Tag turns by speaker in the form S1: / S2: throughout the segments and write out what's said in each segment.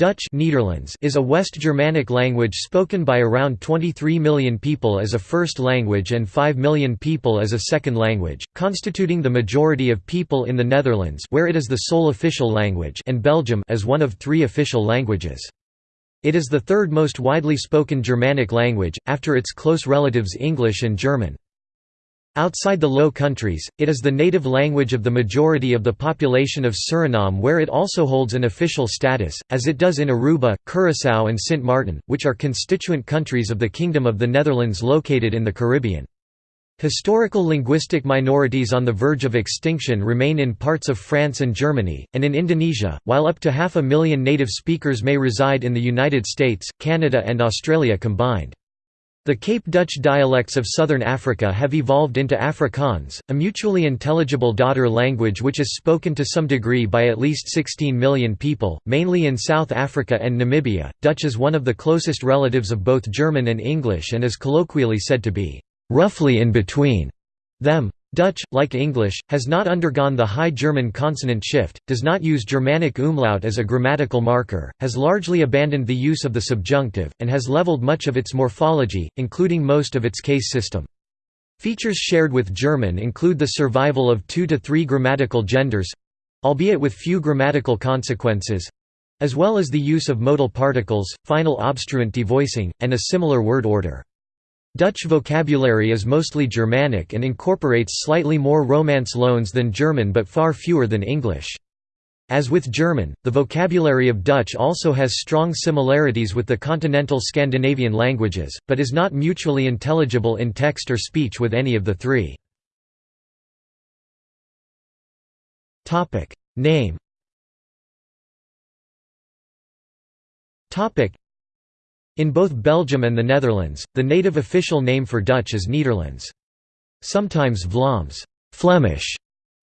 S1: Dutch Netherlands is a West Germanic language spoken by around 23 million people as a first language and 5 million people as a second language, constituting the majority of people in the Netherlands where it is the sole official language and Belgium as one of three official languages. It is the third most widely spoken Germanic language, after its close relatives English and German. Outside the Low Countries, it is the native language of the majority of the population of Suriname where it also holds an official status, as it does in Aruba, Curaçao and Sint Maarten, which are constituent countries of the Kingdom of the Netherlands located in the Caribbean. Historical linguistic minorities on the verge of extinction remain in parts of France and Germany, and in Indonesia, while up to half a million native speakers may reside in the United States, Canada and Australia combined. The Cape Dutch dialects of southern Africa have evolved into Afrikaans, a mutually intelligible daughter language which is spoken to some degree by at least 16 million people, mainly in South Africa and Namibia. Dutch is one of the closest relatives of both German and English and is colloquially said to be roughly in between them. Dutch, like English, has not undergone the High German consonant shift, does not use Germanic umlaut as a grammatical marker, has largely abandoned the use of the subjunctive, and has leveled much of its morphology, including most of its case system. Features shared with German include the survival of two to three grammatical genders—albeit with few grammatical consequences—as well as the use of modal particles, final obstruent devoicing, and a similar word order. Dutch vocabulary is mostly Germanic and incorporates slightly more Romance loans than German but far fewer than English. As with German, the vocabulary of Dutch also has strong similarities with the continental Scandinavian languages, but is not mutually intelligible in text or speech with any of the three. Name in both Belgium and the Netherlands, the native official name for Dutch is Nederlands. Sometimes Vlaams Flemish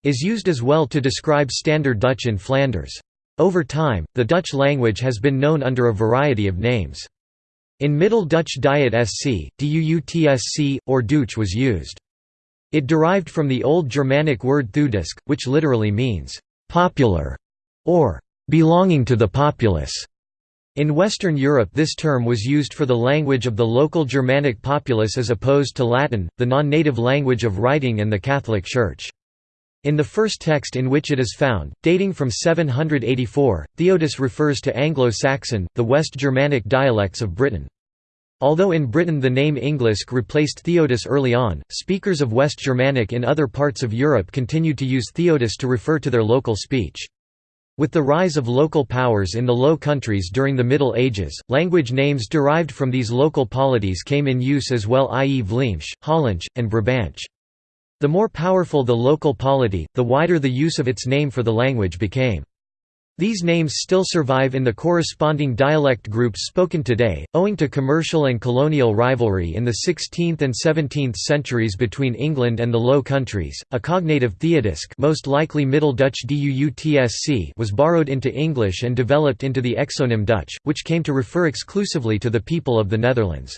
S1: is used as well to describe Standard Dutch in Flanders. Over time, the Dutch language has been known under a variety of names. In Middle Dutch Diet SC, Duutsc, or Deutsch was used. It derived from the Old Germanic word thudisk, which literally means, "...popular", or "...belonging to the populace". In Western Europe this term was used for the language of the local Germanic populace as opposed to Latin, the non-native language of writing and the Catholic Church. In the first text in which it is found, dating from 784, Theodus refers to Anglo-Saxon, the West Germanic dialects of Britain. Although in Britain the name Englisk replaced Theodus early on, speakers of West Germanic in other parts of Europe continued to use Theodus to refer to their local speech. With the rise of local powers in the Low Countries during the Middle Ages, language names derived from these local polities came in use as well i.e. Vlaemsch, Hollandsch, and Brabantsch. The more powerful the local polity, the wider the use of its name for the language became. These names still survive in the corresponding dialect groups spoken today, owing to commercial and colonial rivalry in the 16th and 17th centuries between England and the Low Countries. A cognative Theodisk, most likely Middle Dutch Duutsc, was borrowed into English and developed into the exonym Dutch, which came to refer exclusively to the people of the Netherlands.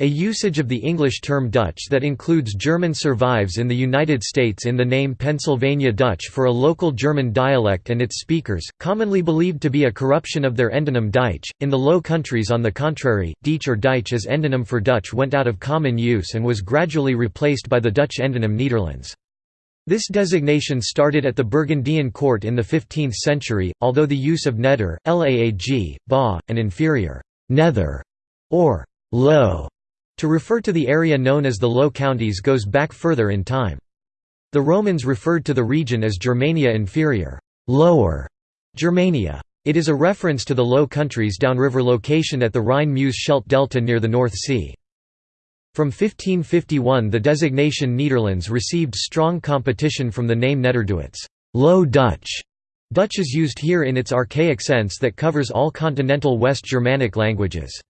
S1: A usage of the English term Dutch that includes German survives in the United States in the name Pennsylvania Dutch for a local German dialect and its speakers, commonly believed to be a corruption of their endonym Deutsch. In the Low Countries on the contrary, Dietsch or Deutsch as endonym for Dutch went out of common use and was gradually replaced by the Dutch endonym Nederlands. This designation started at the Burgundian court in the 15th century, although the use of neder, laag, ba, and inferior nether, or low to refer to the area known as the Low Countries goes back further in time. The Romans referred to the region as Germania Inferior lower Germania. It is a reference to the Low Countries downriver location at the Rhine-Meuse-Scheldt delta near the North Sea. From 1551 the designation Nederlands received strong competition from the name Nederduits Low Dutch". Dutch is used here in its archaic sense that covers all continental West Germanic languages.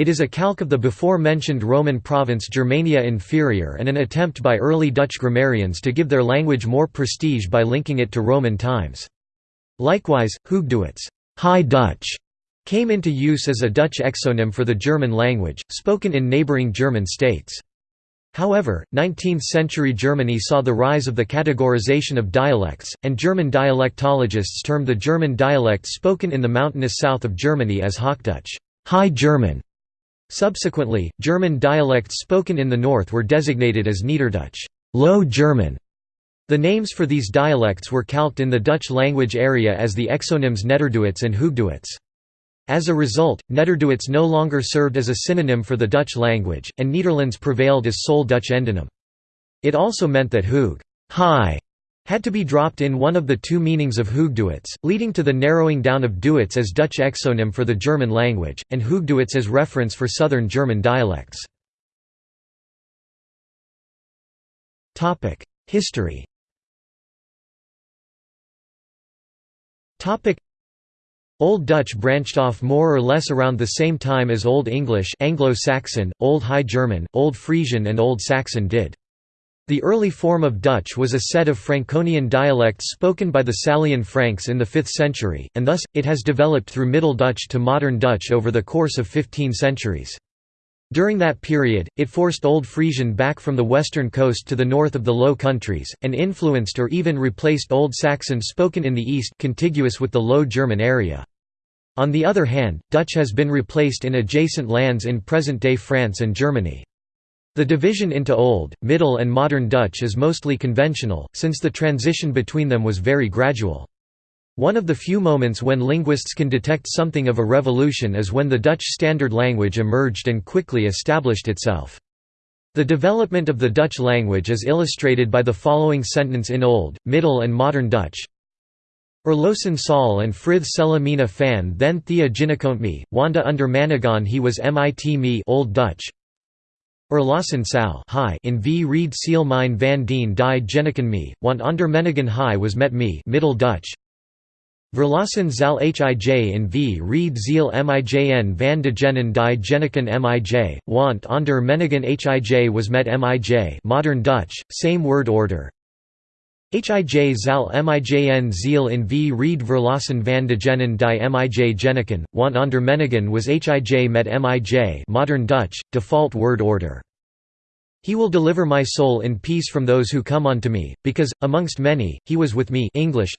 S1: It is a calque of the before-mentioned Roman province Germania Inferior and an attempt by early Dutch grammarians to give their language more prestige by linking it to Roman times. Likewise, Hoogduits High Dutch", came into use as a Dutch exonym for the German language, spoken in neighbouring German states. However, 19th-century Germany saw the rise of the categorization of dialects, and German dialectologists termed the German dialects spoken in the mountainous south of Germany as Hochdeutsch High German". Subsequently, German dialects spoken in the north were designated as Niederdeutsch Low German". The names for these dialects were calqued in the Dutch language area as the exonyms Nederduits and Hoogduits. As a result, Nederduits no longer served as a synonym for the Dutch language, and Nederlands prevailed as sole Dutch endonym. It also meant that Hoog high had to be dropped in one of the two meanings of Hoogduits, leading to the narrowing down of Duits as Dutch exonym for the German language, and Hoogduits as reference for southern German dialects. History Old Dutch branched off more or less around the same time as Old English Anglo-Saxon, Old High German, Old Frisian and Old Saxon did. The early form of Dutch was a set of Franconian dialects spoken by the Salian Franks in the 5th century, and thus, it has developed through Middle Dutch to Modern Dutch over the course of 15 centuries. During that period, it forced Old Frisian back from the western coast to the north of the Low Countries, and influenced or even replaced Old Saxon spoken in the east contiguous with the Low German area. On the other hand, Dutch has been replaced in adjacent lands in present-day France and Germany. The division into Old, Middle and Modern Dutch is mostly conventional, since the transition between them was very gradual. One of the few moments when linguists can detect something of a revolution is when the Dutch Standard Language emerged and quickly established itself. The development of the Dutch language is illustrated by the following sentence in Old, Middle and Modern Dutch Erlosen Saul and Frith Selamina fan then Thea Ginnekont me, Wanda under Manigon he was mit me Old Dutch Erlossen Sal in v. Reed seal mine van dien die Genneken me, want onder Menigan hi was met me Middle Dutch. Verlassen zal hij in v. Reed ziel mijn van de gennen die Genneken mij, want onder Menigan hij was met mij Modern Dutch, same word order Hij zal mijn ziel in v. Reed verlassen van de gennen die mij Genneken, want onder Menigan was hij met mij Modern Dutch, default word order. He will deliver my soul in peace from those who come unto me, because, amongst many, he was with me. English.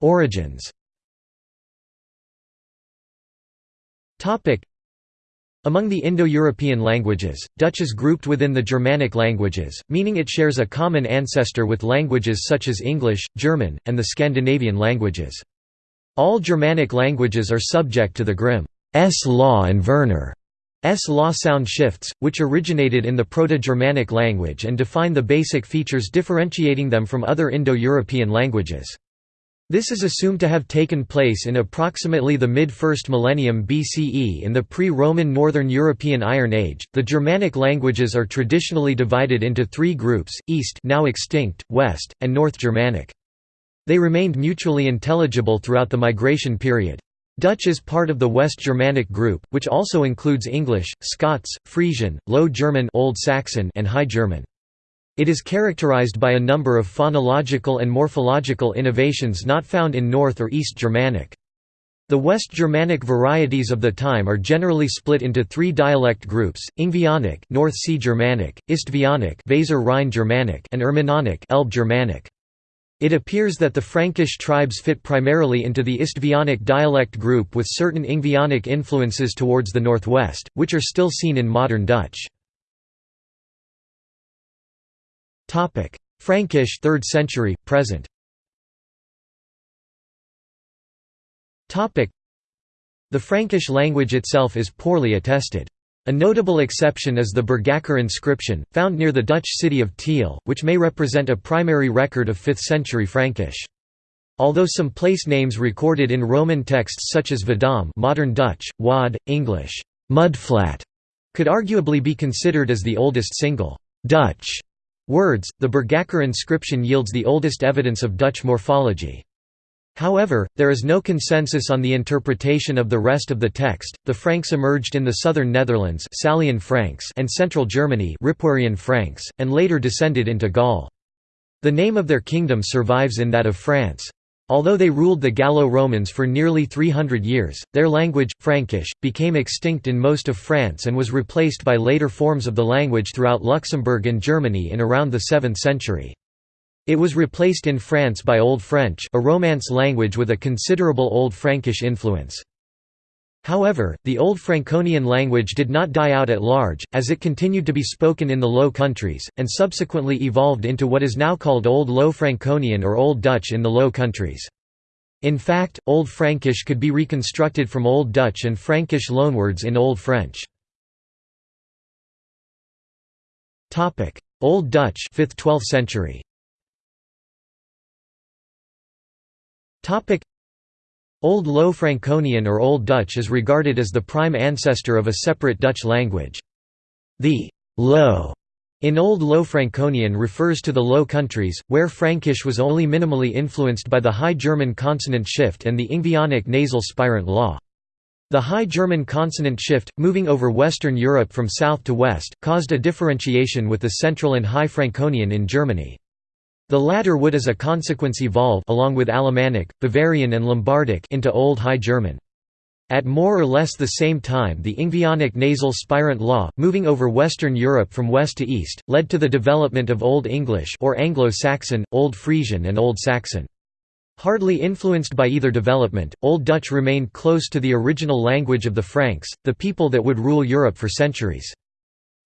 S1: Origins among the Indo-European languages, Dutch is grouped within the Germanic languages, meaning it shares a common ancestor with languages such as English, German, and the Scandinavian languages. All Germanic languages are subject to the Grimm's law and Verner's law sound shifts, which originated in the Proto-Germanic language and define the basic features differentiating them from other Indo-European languages. This is assumed to have taken place in approximately the mid-first millennium BCE in the pre-Roman Northern European Iron Age. The Germanic languages are traditionally divided into three groups: East, now extinct, West, and North Germanic. They remained mutually intelligible throughout the migration period. Dutch is part of the West Germanic group, which also includes English, Scots, Frisian, Low German, Old Saxon, and High German. It is characterized by a number of phonological and morphological innovations not found in North or East Germanic. The West Germanic varieties of the time are generally split into three dialect groups: Ingvaeonic, North Sea Germanic, Istvaeonic, Weser Rhine Germanic, and Irminonic, Elbe Germanic. It appears that the Frankish tribes fit primarily into the Istvaeonic dialect group with certain Ingvaeonic influences towards the northwest, which are still seen in modern Dutch. Topic: Frankish 3rd century present. Topic: The Frankish language itself is poorly attested. A notable exception is the Bergakker inscription, found near the Dutch city of Tiel, which may represent a primary record of 5th century Frankish. Although some place names recorded in Roman texts such as Vadam modern Dutch, Wad, English, mudflat, could arguably be considered as the oldest single Dutch words, the Bergakker inscription yields the oldest evidence of Dutch morphology. However, there is no consensus on the interpretation of the rest of the text. The Franks emerged in the southern Netherlands, Salian Franks, and central Germany, Ripuarian Franks, and later descended into Gaul. The name of their kingdom survives in that of France. Although they ruled the Gallo-Romans for nearly 300 years, their language, Frankish, became extinct in most of France and was replaced by later forms of the language throughout Luxembourg and Germany in around the 7th century. It was replaced in France by Old French a Romance language with a considerable Old Frankish influence. However, the Old Franconian language did not die out at large, as it continued to be spoken in the Low Countries, and subsequently evolved into what is now called Old Low Franconian or Old Dutch in the Low Countries. In fact, Old Frankish could be reconstructed from Old Dutch and Frankish loanwords in Old French. Old Dutch 5th–12th century Old Low Franconian or Old Dutch is regarded as the prime ancestor of a separate Dutch language. The «Low» in Old Low Franconian refers to the Low Countries, where Frankish was only minimally influenced by the High German consonant shift and the Ingvaeonic nasal spirant law. The High German consonant shift, moving over Western Europe from south to west, caused a differentiation with the Central and High Franconian in Germany. The latter would as a consequence evolve along with Alemannic, Bavarian and Lombardic into Old High German. At more or less the same time the Ingvaeonic nasal spirant law, moving over Western Europe from west to east, led to the development of Old English or Anglo-Saxon, Old Frisian and Old Saxon. Hardly influenced by either development, Old Dutch remained close to the original language of the Franks, the people that would rule Europe for centuries.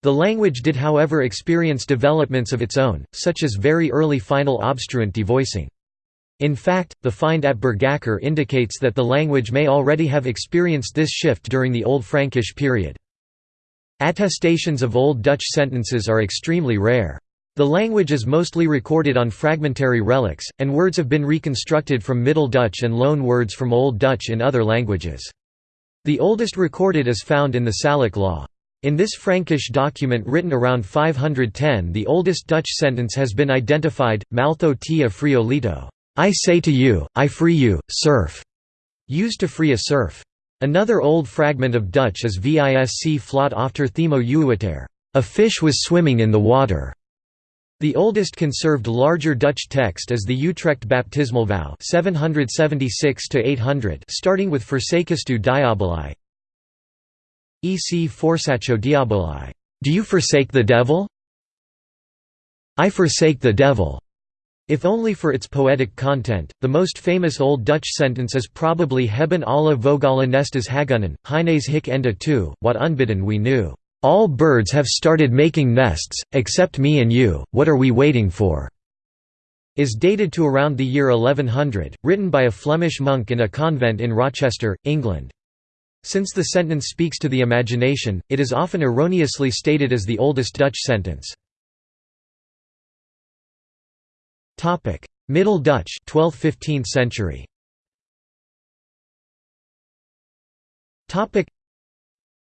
S1: The language did however experience developments of its own, such as very early final obstruent devoicing. In fact, the find at Bergakker indicates that the language may already have experienced this shift during the Old Frankish period. Attestations of Old Dutch sentences are extremely rare. The language is mostly recorded on fragmentary relics, and words have been reconstructed from Middle Dutch and loan words from Old Dutch in other languages. The oldest recorded is found in the Salic law. In this Frankish document written around 510 the oldest Dutch sentence has been identified, Maltho tia friolito, I say to you, I free you, serf, used to free a serf. Another old fragment of Dutch is Visc flot after themo uiter, a fish was swimming in the water. The oldest conserved larger Dutch text is the Utrecht baptismal vow 776 starting with Forsakestu diaboli, Ec forsacho diaboli. Do you forsake the devil? I forsake the devil. If only for its poetic content, the most famous Old Dutch sentence is probably Hebben alle vogalen nestes hagunnen, Heines hic enda tu, what unbidden we knew. All birds have started making nests, except me and you, what are we waiting for? is dated to around the year 1100, written by a Flemish monk in a convent in Rochester, England. Since the sentence speaks to the imagination, it is often erroneously stated as the oldest Dutch sentence. Middle Dutch 12th–15th century.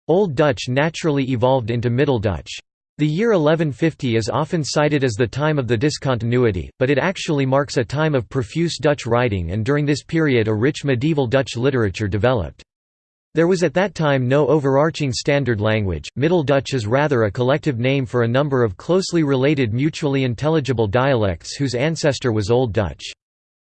S1: Old Dutch naturally evolved into Middle Dutch. The year 1150 is often cited as the time of the discontinuity, but it actually marks a time of profuse Dutch writing and during this period a rich medieval Dutch literature developed. There was at that time no overarching standard language, Middle Dutch is rather a collective name for a number of closely related mutually intelligible dialects whose ancestor was Old Dutch.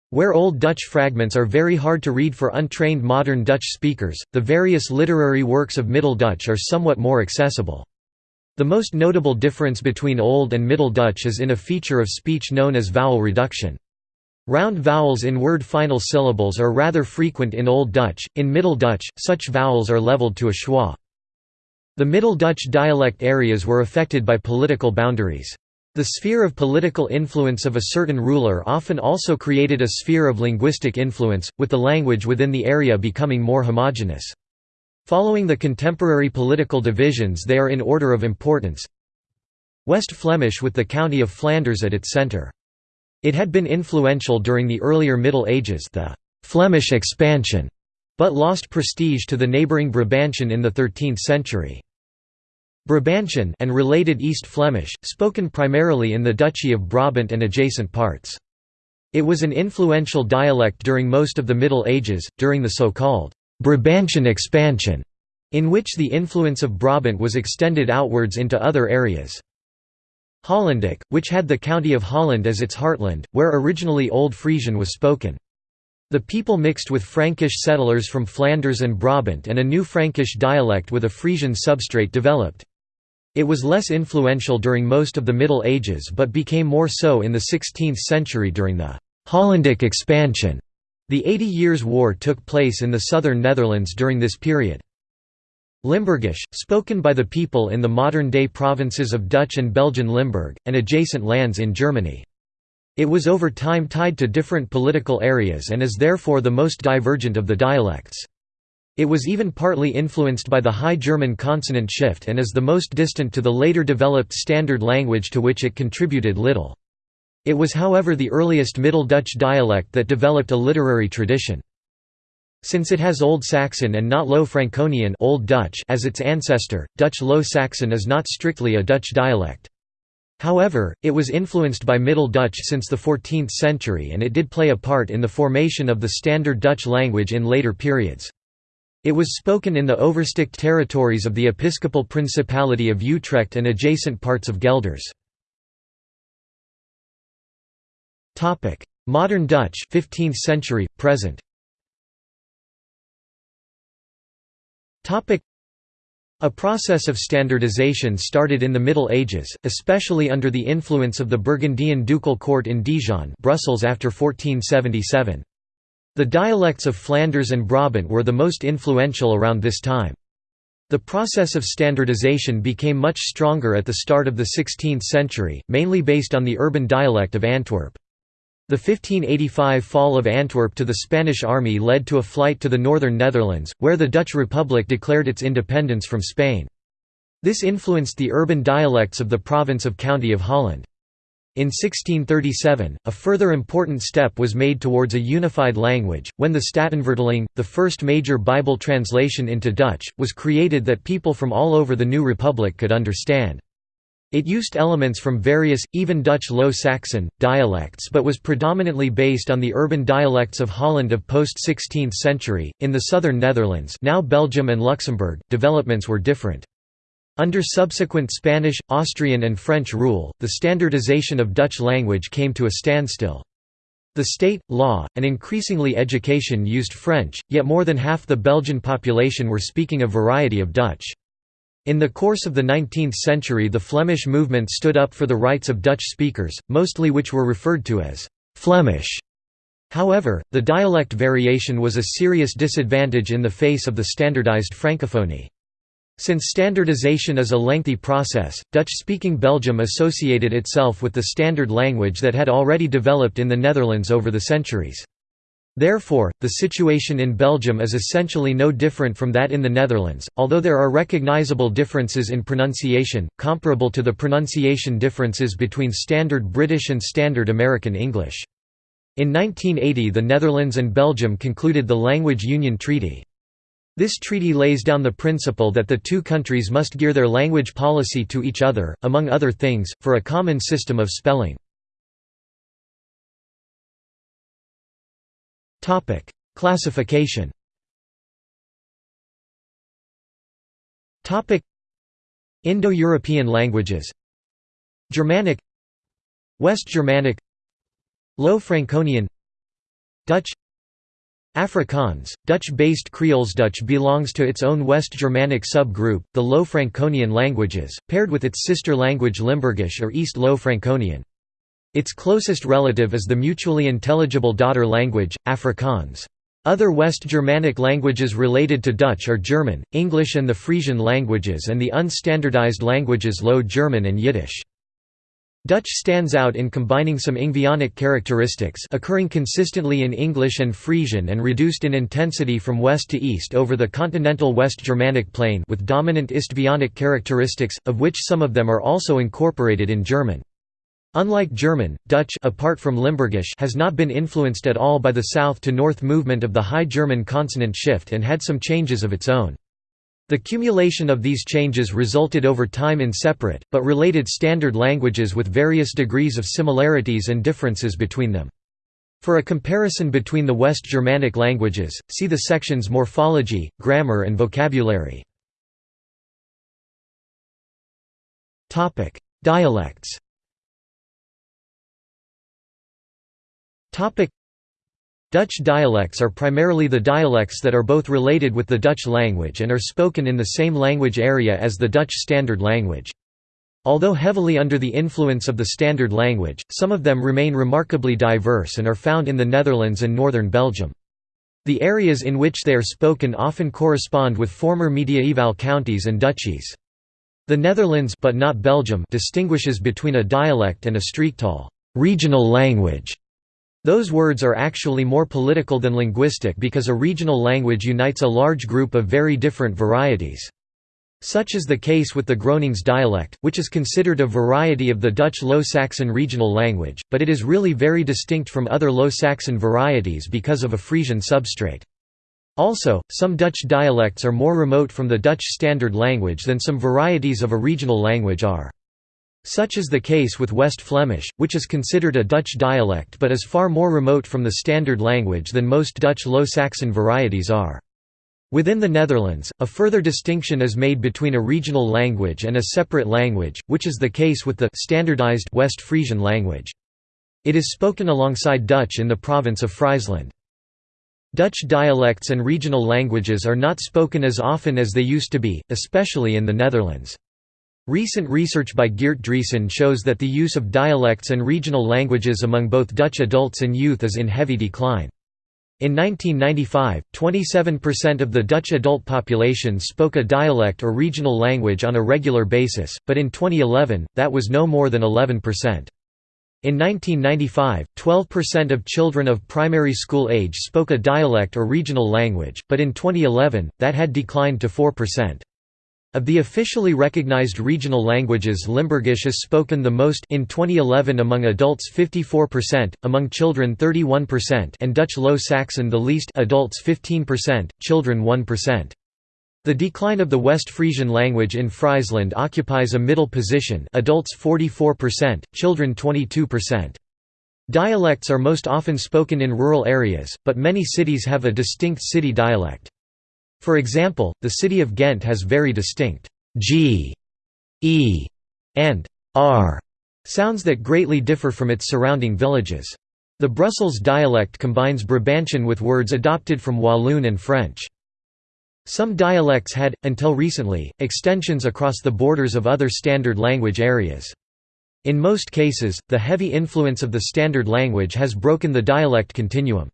S1: Where Old Dutch fragments are very hard to read for untrained modern Dutch speakers, the various literary works of Middle Dutch are somewhat more accessible. The most notable difference between Old and Middle Dutch is in a feature of speech known as vowel reduction. Round vowels in word final syllables are rather frequent in Old Dutch, in Middle Dutch, such vowels are leveled to a schwa. The Middle Dutch dialect areas were affected by political boundaries. The sphere of political influence of a certain ruler often also created a sphere of linguistic influence, with the language within the area becoming more homogeneous. Following the contemporary political divisions they are in order of importance West Flemish with the county of Flanders at its centre. It had been influential during the earlier Middle Ages the «Flemish expansion», but lost prestige to the neighbouring Brabantian in the 13th century. Brabantian and related East Flemish, spoken primarily in the Duchy of Brabant and adjacent parts. It was an influential dialect during most of the Middle Ages, during the so-called Brabantian expansion, in which the influence of Brabant was extended outwards into other areas. Hollandic, which had the county of Holland as its heartland, where originally Old Frisian was spoken. The people mixed with Frankish settlers from Flanders and Brabant and a new Frankish dialect with a Frisian substrate developed. It was less influential during most of the Middle Ages but became more so in the 16th century during the Hollandic expansion. The Eighty Years' War took place in the southern Netherlands during this period. Limburgish, spoken by the people in the modern-day provinces of Dutch and Belgian Limburg, and adjacent lands in Germany. It was over time tied to different political areas and is therefore the most divergent of the dialects. It was even partly influenced by the High German consonant shift and is the most distant to the later developed Standard language to which it contributed little. It was however the earliest Middle Dutch dialect that developed a literary tradition. Since it has Old Saxon and not Low Franconian Old Dutch as its ancestor, Dutch Low Saxon is not strictly a Dutch dialect. However, it was influenced by Middle Dutch since the 14th century and it did play a part in the formation of the Standard Dutch language in later periods. It was spoken in the Oversticht territories of the Episcopal Principality of Utrecht and adjacent parts of Gelders. Modern Dutch 15th century, present a process of standardization started in the Middle Ages, especially under the influence of the Burgundian ducal court in Dijon Brussels after 1477. The dialects of Flanders and Brabant were the most influential around this time. The process of standardization became much stronger at the start of the 16th century, mainly based on the urban dialect of Antwerp. The 1585 fall of Antwerp to the Spanish army led to a flight to the northern Netherlands, where the Dutch Republic declared its independence from Spain. This influenced the urban dialects of the province of County of Holland. In 1637, a further important step was made towards a unified language, when the Statenvertaling, the first major Bible translation into Dutch, was created that people from all over the new republic could understand. It used elements from various, even Dutch Low Saxon, dialects but was predominantly based on the urban dialects of Holland of post-16th century. In the southern Netherlands now Belgium and Luxembourg, developments were different. Under subsequent Spanish, Austrian and French rule, the standardization of Dutch language came to a standstill. The state, law, and increasingly education used French, yet more than half the Belgian population were speaking a variety of Dutch. In the course of the 19th century the Flemish movement stood up for the rights of Dutch speakers, mostly which were referred to as «Flemish». However, the dialect variation was a serious disadvantage in the face of the standardized Francophony. Since standardization is a lengthy process, Dutch-speaking Belgium associated itself with the standard language that had already developed in the Netherlands over the centuries. Therefore, the situation in Belgium is essentially no different from that in the Netherlands, although there are recognizable differences in pronunciation, comparable to the pronunciation differences between Standard British and Standard American English. In 1980 the Netherlands and Belgium concluded the Language Union Treaty. This treaty lays down the principle that the two countries must gear their language policy to each other, among other things, for a common system of spelling. Topic: Classification. Topic: Indo-European languages. Germanic, West Germanic, Low Franconian, Dutch, Afrikaans, Dutch-based Creoles Dutch belongs to its own West Germanic subgroup, the Low Franconian languages, paired with its sister language Limburgish or East Low Franconian. Its closest relative is the mutually intelligible daughter language, Afrikaans. Other West Germanic languages related to Dutch are German, English and the Frisian languages and the unstandardized languages Low German and Yiddish. Dutch stands out in combining some Ingvaeonic characteristics occurring consistently in English and Frisian and reduced in intensity from west to east over the continental West Germanic plain with dominant Istvaeonic characteristics, of which some of them are also incorporated in German. Unlike German, Dutch apart from Limburgish has not been influenced at all by the south to north movement of the High German consonant shift and had some changes of its own. The cumulation of these changes resulted over time in separate, but related standard languages with various degrees of similarities and differences between them. For a comparison between the West Germanic languages, see the sections Morphology, Grammar and Vocabulary. Dialects Dutch dialects are primarily the dialects that are both related with the Dutch language and are spoken in the same language area as the Dutch Standard Language. Although heavily under the influence of the Standard Language, some of them remain remarkably diverse and are found in the Netherlands and northern Belgium. The areas in which they are spoken often correspond with former mediaeval counties and duchies. The Netherlands but not Belgium distinguishes between a dialect and a streektaal regional language". Those words are actually more political than linguistic because a regional language unites a large group of very different varieties. Such is the case with the Gronings dialect, which is considered a variety of the Dutch Low Saxon regional language, but it is really very distinct from other Low Saxon varieties because of a Frisian substrate. Also, some Dutch dialects are more remote from the Dutch Standard Language than some varieties of a regional language are. Such is the case with West Flemish, which is considered a Dutch dialect but is far more remote from the Standard Language than most Dutch Low Saxon varieties are. Within the Netherlands, a further distinction is made between a regional language and a separate language, which is the case with the standardized West Frisian language. It is spoken alongside Dutch in the province of Friesland. Dutch dialects and regional languages are not spoken as often as they used to be, especially in the Netherlands. Recent research by Geert Driessen shows that the use of dialects and regional languages among both Dutch adults and youth is in heavy decline. In 1995, 27% of the Dutch adult population spoke a dialect or regional language on a regular basis, but in 2011, that was no more than 11%. In 1995, 12% of children of primary school age spoke a dialect or regional language, but in 2011, that had declined to 4%. Of the officially recognized regional languages Limburgish is spoken the most in 2011 among adults 54%, among children 31% and Dutch Low Saxon the least adults 15%, children 1%. The decline of the West Frisian language in Friesland occupies a middle position adults 44%, children 22%. Dialects are most often spoken in rural areas, but many cities have a distinct city dialect. For example, the city of Ghent has very distinct g, e, and r sounds that greatly differ from its surrounding villages. The Brussels dialect combines Brabantian with words adopted from Walloon and French. Some dialects had, until recently, extensions across the borders of other standard language areas. In most cases, the heavy influence of the standard language has broken the dialect continuum.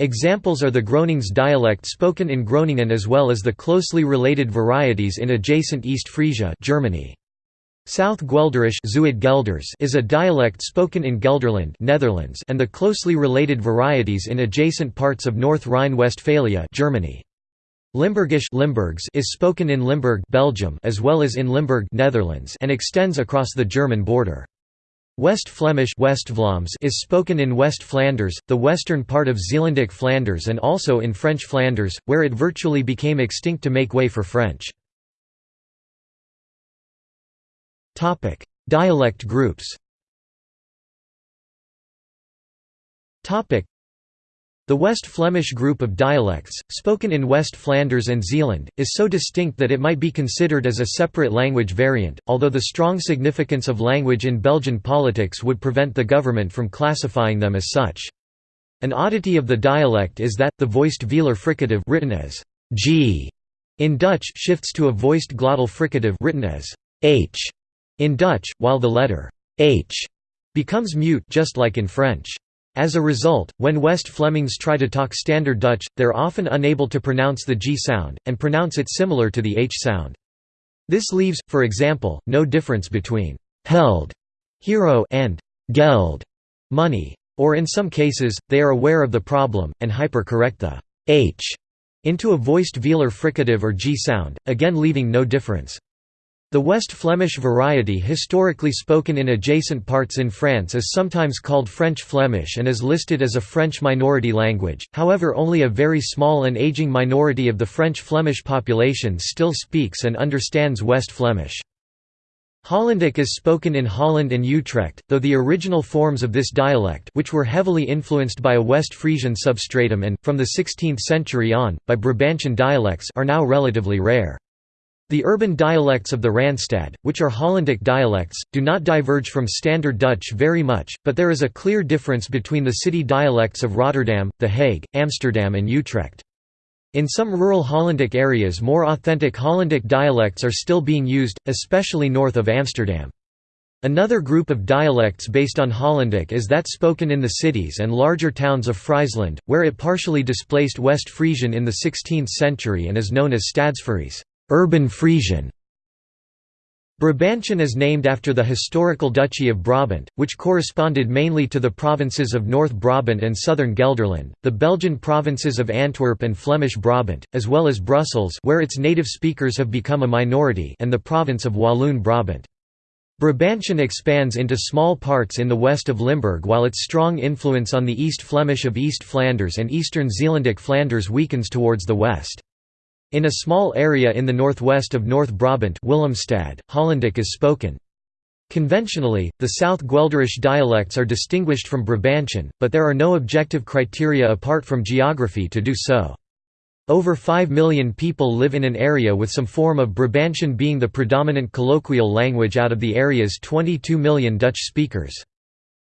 S1: Examples are the Gronings dialect spoken in Groningen as well as the closely related varieties in adjacent East Frisia Germany. South Guelderish is a dialect spoken in Gelderland Netherlands and the closely related varieties in adjacent parts of North Rhine-Westphalia Germany. Limburgish Limburgs is spoken in Limburg Belgium as well as in Limburg Netherlands and extends across the German border. West Flemish is spoken in West Flanders, the western part of Zeelandic Flanders and also in French Flanders, where it virtually became extinct to make way for French. Dialect groups the West Flemish group of dialects, spoken in West Flanders and Zeeland, is so distinct that it might be considered as a separate language variant, although the strong significance of language in Belgian politics would prevent the government from classifying them as such. An oddity of the dialect is that, the voiced velar fricative written as g in Dutch shifts to a voiced glottal fricative written as h in Dutch, while the letter h becomes mute just like in French. As a result, when West Flemings try to talk Standard Dutch, they're often unable to pronounce the G sound, and pronounce it similar to the H sound. This leaves, for example, no difference between «held» hero and «geld» money. Or in some cases, they are aware of the problem, and hyper-correct the «h» into a voiced velar fricative or G sound, again leaving no difference. The West Flemish variety historically spoken in adjacent parts in France is sometimes called French Flemish and is listed as a French minority language, however only a very small and aging minority of the French Flemish population still speaks and understands West Flemish. Hollandic is spoken in Holland and Utrecht, though the original forms of this dialect which were heavily influenced by a West Frisian substratum and, from the 16th century on, by Brabantian dialects are now relatively rare. The urban dialects of the Randstad, which are Hollandic dialects, do not diverge from Standard Dutch very much, but there is a clear difference between the city dialects of Rotterdam, The Hague, Amsterdam and Utrecht. In some rural Hollandic areas more authentic Hollandic dialects are still being used, especially north of Amsterdam. Another group of dialects based on Hollandic is that spoken in the cities and larger towns of Friesland, where it partially displaced West Frisian in the 16th century and is known as Stadsfries urban Frisian". Brabantian is named after the historical Duchy of Brabant, which corresponded mainly to the provinces of North Brabant and southern Gelderland, the Belgian provinces of Antwerp and Flemish Brabant, as well as Brussels where its native speakers have become a minority and the province of Walloon Brabant. Brabantian expands into small parts in the west of Limburg while its strong influence on the East Flemish of East Flanders and Eastern Zeelandic Flanders weakens towards the west. In a small area in the northwest of North Brabant Willemstad, Hollandic is spoken. Conventionally, the South Guelderish dialects are distinguished from Brabantian, but there are no objective criteria apart from geography to do so. Over 5 million people live in an area with some form of Brabantian being the predominant colloquial language out of the area's 22 million Dutch speakers.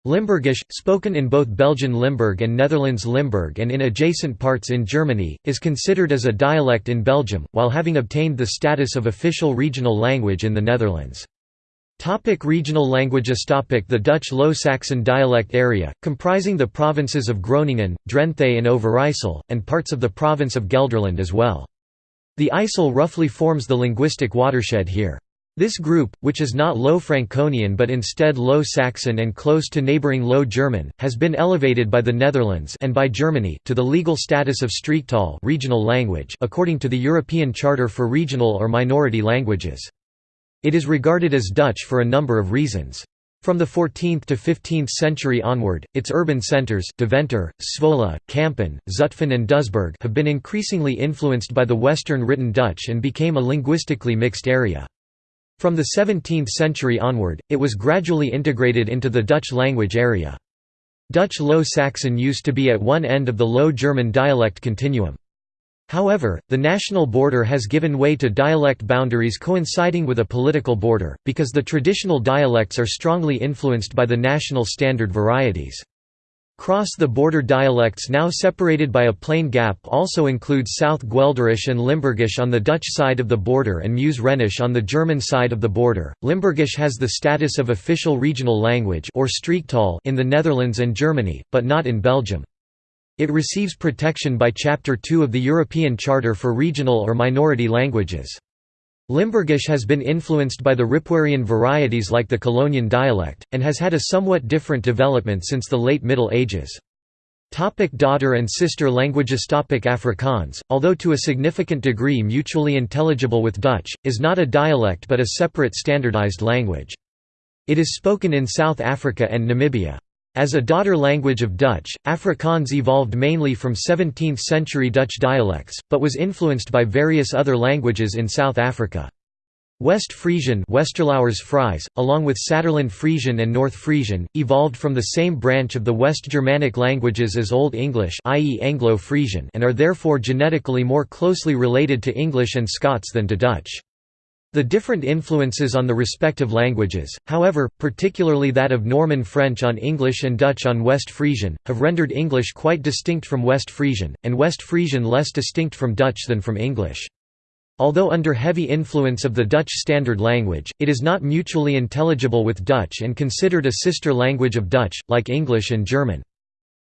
S1: Limburgish, spoken in both Belgian Limburg and Netherlands Limburg and in adjacent parts in Germany, is considered as a dialect in Belgium, while having obtained the status of official regional language in the Netherlands. Topic regional languages topic The Dutch Low Saxon dialect area, comprising the provinces of Groningen, Drenthe and Overijssel, and parts of the province of Gelderland as well. The IJssel roughly forms the linguistic watershed here. This group, which is not Low Franconian but instead Low Saxon and close to neighbouring Low German, has been elevated by the Netherlands and by Germany to the legal status of Streektaal regional language according to the European Charter for Regional or Minority Languages. It is regarded as Dutch for a number of reasons. From the 14th to 15th century onward, its urban centres Deventer, Zwolle, Kampen, Zutphen and Doesburg have been increasingly influenced by the Western written Dutch and became a linguistically mixed area. From the 17th century onward, it was gradually integrated into the Dutch language area. Dutch Low Saxon used to be at one end of the Low German dialect continuum. However, the national border has given way to dialect boundaries coinciding with a political border, because the traditional dialects are strongly influenced by the national standard varieties. Cross-the-border dialects now separated by a plain gap also include South Guelderish and Limburgish on the Dutch side of the border and Meuse Rhenish on the German side of the border. Limburgish has the status of official regional language or in the Netherlands and Germany, but not in Belgium. It receives protection by Chapter 2 of the European Charter for Regional or Minority Languages. Limburgish has been influenced by the Ripuarian varieties like the Colognian dialect, and has had a somewhat different development since the late Middle Ages. Topic daughter and sister languages Topic Afrikaans, although to a significant degree mutually intelligible with Dutch, is not a dialect but a separate standardized language. It is spoken in South Africa and Namibia. As a daughter language of Dutch, Afrikaans evolved mainly from 17th-century Dutch dialects, but was influenced by various other languages in South Africa. West Frisian Fries, along with Saterland Frisian and North Frisian, evolved from the same branch of the West Germanic languages as Old English i.e. Anglo-Frisian and are therefore genetically more closely related to English and Scots than to Dutch. The different influences on the respective languages, however, particularly that of Norman French on English and Dutch on West Frisian, have rendered English quite distinct from West Frisian, and West Frisian less distinct from Dutch than from English. Although under heavy influence of the Dutch Standard Language, it is not mutually intelligible with Dutch and considered a sister language of Dutch, like English and German.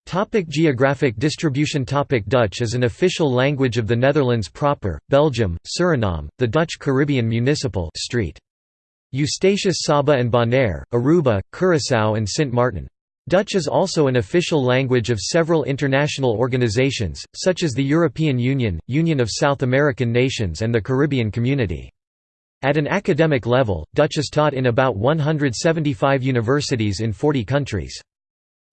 S1: Topic geographic distribution Topic Dutch is an official language of the Netherlands proper, Belgium, Suriname, the Dutch Caribbean Municipal Street. Eustatius Saba and Bonaire, Aruba, Curaçao and Sint Maarten. Dutch is also an official language of several international organizations, such as the European Union, Union of South American Nations and the Caribbean Community. At an academic level, Dutch is taught in about 175 universities in 40 countries.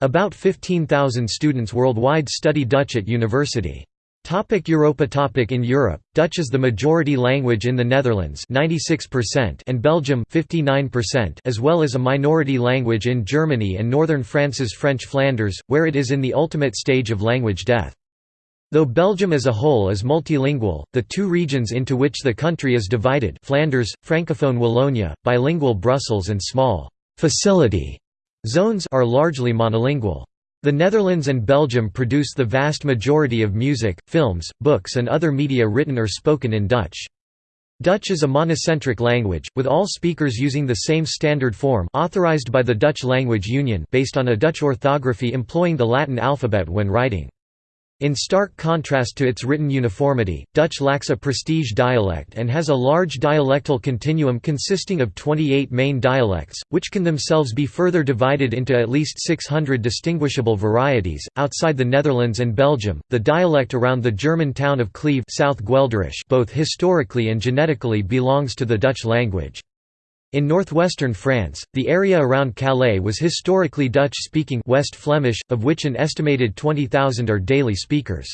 S1: About 15,000 students worldwide study Dutch at university. Topic Europa Topic In Europe, Dutch is the majority language in the Netherlands 96% and Belgium 59% as well as a minority language in Germany and northern France's French Flanders, where it is in the ultimate stage of language death. Though Belgium as a whole is multilingual, the two regions into which the country is divided Flanders, Francophone Wallonia, bilingual Brussels and small «facility» zones are largely monolingual. The Netherlands and Belgium produce the vast majority of music, films, books and other media written or spoken in Dutch. Dutch is a monocentric language, with all speakers using the same standard form authorized by the Dutch Language Union based on a Dutch orthography employing the Latin alphabet when writing. In stark contrast to its written uniformity, Dutch lacks a prestige dialect and has a large dialectal continuum consisting of 28 main dialects, which can themselves be further divided into at least 600 distinguishable varieties. Outside the Netherlands and Belgium, the dialect around the German town of Cleve, South Guelderish, both historically and genetically belongs to the Dutch language. In northwestern France, the area around Calais was historically Dutch-speaking West Flemish, of which an estimated 20,000 are daily speakers.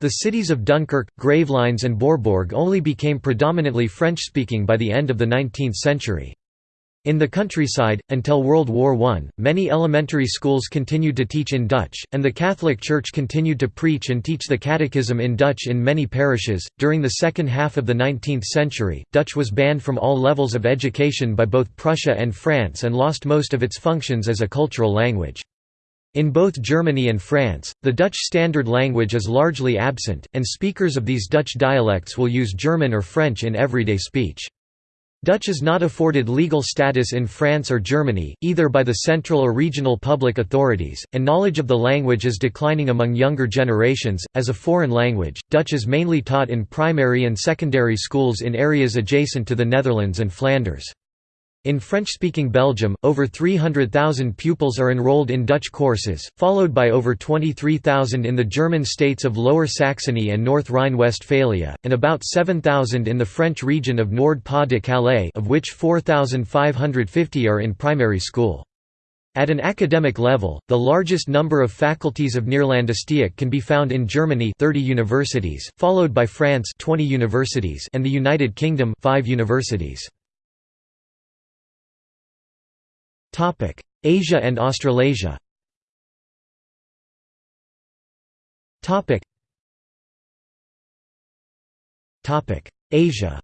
S1: The cities of Dunkirk, Gravelines and Bourbourg only became predominantly French-speaking by the end of the 19th century. In the countryside, until World War I, many elementary schools continued to teach in Dutch, and the Catholic Church continued to preach and teach the Catechism in Dutch in many parishes. During the second half of the 19th century, Dutch was banned from all levels of education by both Prussia and France and lost most of its functions as a cultural language. In both Germany and France, the Dutch standard language is largely absent, and speakers of these Dutch dialects will use German or French in everyday speech. Dutch is not afforded legal status in France or Germany, either by the central or regional public authorities, and knowledge of the language is declining among younger generations. As a foreign language, Dutch is mainly taught in primary and secondary schools in areas adjacent to the Netherlands and Flanders. In French-speaking Belgium, over 300,000 pupils are enrolled in Dutch courses, followed by over 23,000 in the German states of Lower Saxony and North Rhine-Westphalia, and about 7,000 in the French region of Nord-Pas-de-Calais of which 4,550 are in primary school. At an academic level, the largest number of faculties of Neerlandistiek can be found in Germany 30 universities, followed by France 20 universities and the United Kingdom 5 universities. Asia and Australasia. Topic. Topic: Asia.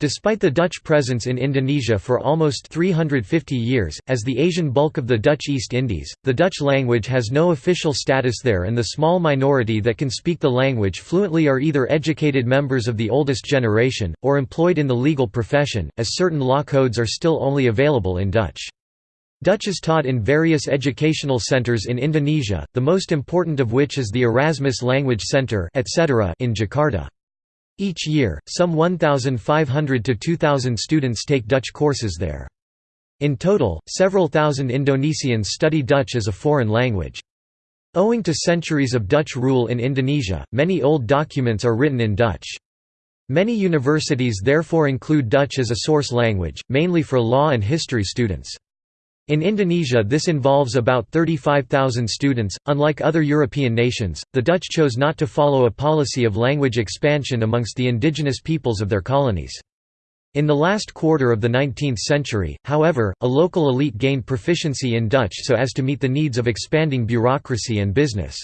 S1: Despite the Dutch presence in Indonesia for almost 350 years, as the Asian bulk of the Dutch East Indies, the Dutch language has no official status there and the small minority that can speak the language fluently are either educated members of the oldest generation, or employed in the legal profession, as certain law codes are still only available in Dutch. Dutch is taught in various educational centers in Indonesia, the most important of which is the Erasmus Language Center in Jakarta. Each year, some 1,500 to 2,000 students take Dutch courses there. In total, several thousand Indonesians study Dutch as a foreign language. Owing to centuries of Dutch rule in Indonesia, many old documents are written in Dutch. Many universities therefore include Dutch as a source language, mainly for law and history students. In Indonesia this involves about 35,000 students. Unlike other European nations, the Dutch chose not to follow a policy of language expansion amongst the indigenous peoples of their colonies. In the last quarter of the 19th century, however, a local elite gained proficiency in Dutch so as to meet the needs of expanding bureaucracy and business.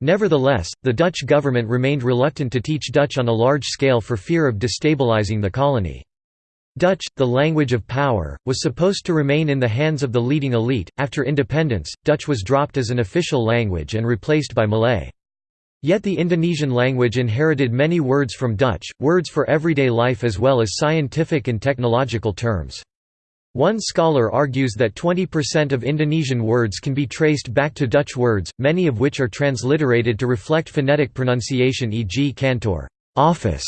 S1: Nevertheless, the Dutch government remained reluctant to teach Dutch on a large scale for fear of destabilizing the colony. Dutch, the language of power, was supposed to remain in the hands of the leading elite. After independence, Dutch was dropped as an official language and replaced by Malay. Yet the Indonesian language inherited many words from Dutch, words for everyday life as well as scientific and technological terms. One scholar argues that 20% of Indonesian words can be traced back to Dutch words, many of which are transliterated to reflect phonetic pronunciation e.g. kantor office",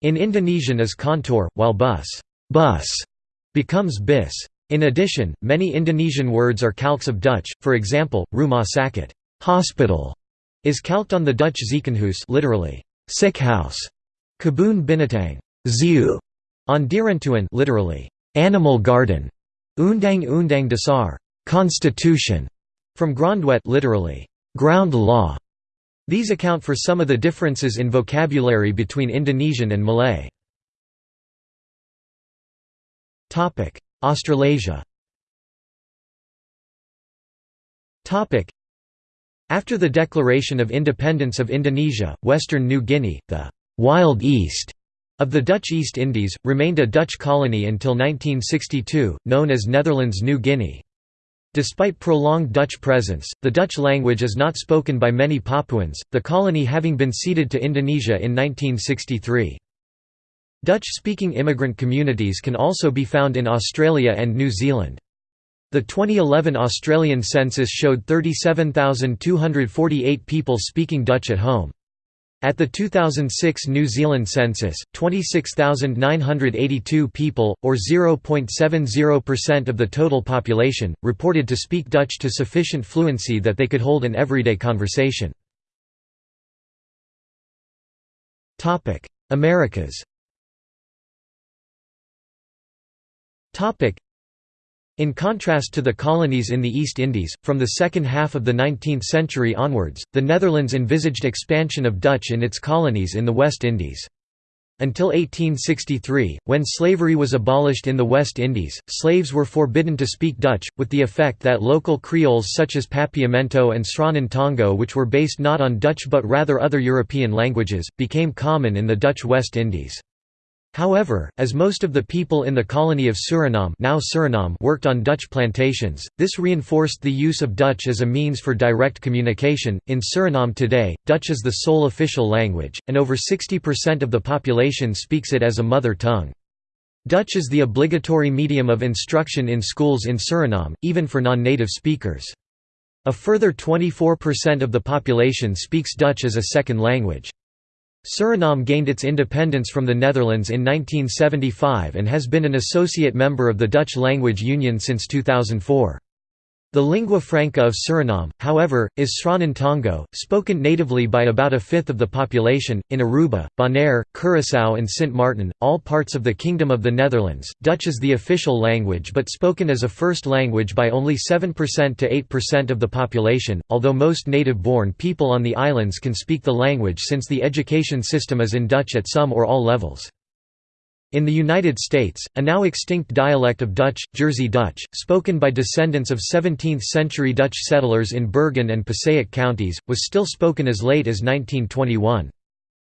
S1: in Indonesian is kantor, while bus bus becomes bis. In addition, many Indonesian words are calques of Dutch, for example, rumah sakit hospital", is calqued on the Dutch ziekenhuis literally, sick house, kebun binatang zoo", on dierentuin literally, animal garden, undang-undang dasar constitution", from grondwet literally, ground law. These account for some of the differences in vocabulary between Indonesian and Malay. Australasia After the declaration of independence of Indonesia, Western New Guinea, the «Wild East» of the Dutch East Indies, remained a Dutch colony until 1962, known as Netherlands New Guinea. Despite prolonged Dutch presence, the Dutch language is not spoken by many Papuans, the colony having been ceded to Indonesia in 1963. Dutch-speaking immigrant communities can also be found in Australia and New Zealand. The 2011 Australian census showed 37,248 people speaking Dutch at home. At the 2006 New Zealand census, 26,982 people, or 0.70% of the total population, reported to speak Dutch to sufficient fluency that they could hold an everyday conversation. Americas in contrast to the colonies in the East Indies, from the second half of the 19th century onwards, the Netherlands envisaged expansion of Dutch in its colonies in the West Indies. Until 1863, when slavery was abolished in the West Indies, slaves were forbidden to speak Dutch, with the effect that local Creoles such as Papiamento and Sranan Tongo which were based not on Dutch but rather other European languages, became common in the Dutch West Indies. However, as most of the people in the colony of Suriname, now Suriname worked on Dutch plantations, this reinforced the use of Dutch as a means for direct communication. In Suriname today, Dutch is the sole official language, and over 60% of the population speaks it as a mother tongue. Dutch is the obligatory medium of instruction in schools in Suriname, even for non-native speakers. A further 24% of the population speaks Dutch as a second language. Suriname gained its independence from the Netherlands in 1975 and has been an associate member of the Dutch Language Union since 2004. The lingua franca of Suriname, however, is Sranan Tongo, spoken natively by about a fifth of the population. In Aruba, Bonaire, Curaçao, and Sint Maarten, all parts of the Kingdom of the Netherlands, Dutch is the official language but spoken as a first language by only 7% to 8% of the population, although most native born people on the islands can speak the language since the education system is in Dutch at some or all levels. In the United States, a now extinct dialect of Dutch, Jersey Dutch, spoken by descendants of 17th-century Dutch settlers in Bergen and Passaic counties, was still spoken as late as 1921.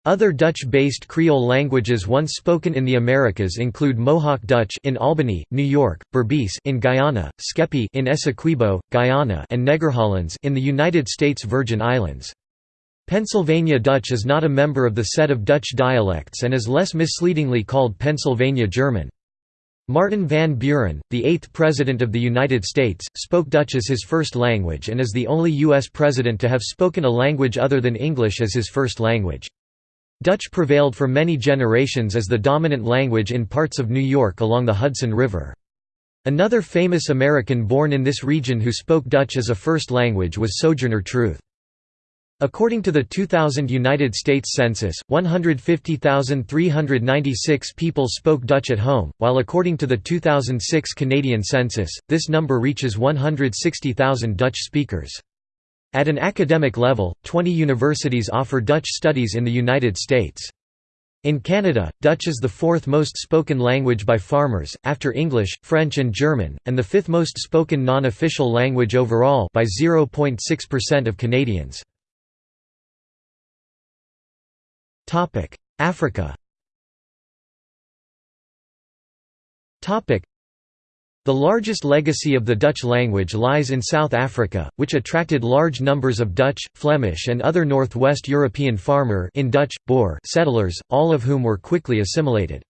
S1: Other Dutch-based Creole languages once spoken in the Americas include Mohawk Dutch in Albany, New York, Berbice in Guyana, Skepi in Essequibo, Guyana, and Negerhollands in the United States Virgin Islands. Pennsylvania Dutch is not a member of the set of Dutch dialects and is less misleadingly called Pennsylvania German. Martin Van Buren, the eighth President of the United States, spoke Dutch as his first language and is the only U.S. President to have spoken a language other than English as his first language. Dutch prevailed for many generations as the dominant language in parts of New York along the Hudson River. Another famous American born in this region who spoke Dutch as a first language was Sojourner Truth. According to the 2000 United States Census, 150,396 people spoke Dutch at home, while according to the 2006 Canadian Census, this number reaches 160,000 Dutch speakers. At an academic level, 20 universities offer Dutch studies in the United States. In Canada, Dutch is the fourth most spoken language by farmers, after English, French and German, and the fifth most spoken non-official language overall by 0.6% of Canadians. Africa Topic: The largest legacy of the Dutch language lies in South Africa, which attracted large numbers of Dutch, Flemish and other Northwest European farmer in Dutch, Boer settlers, all of whom were quickly assimilated.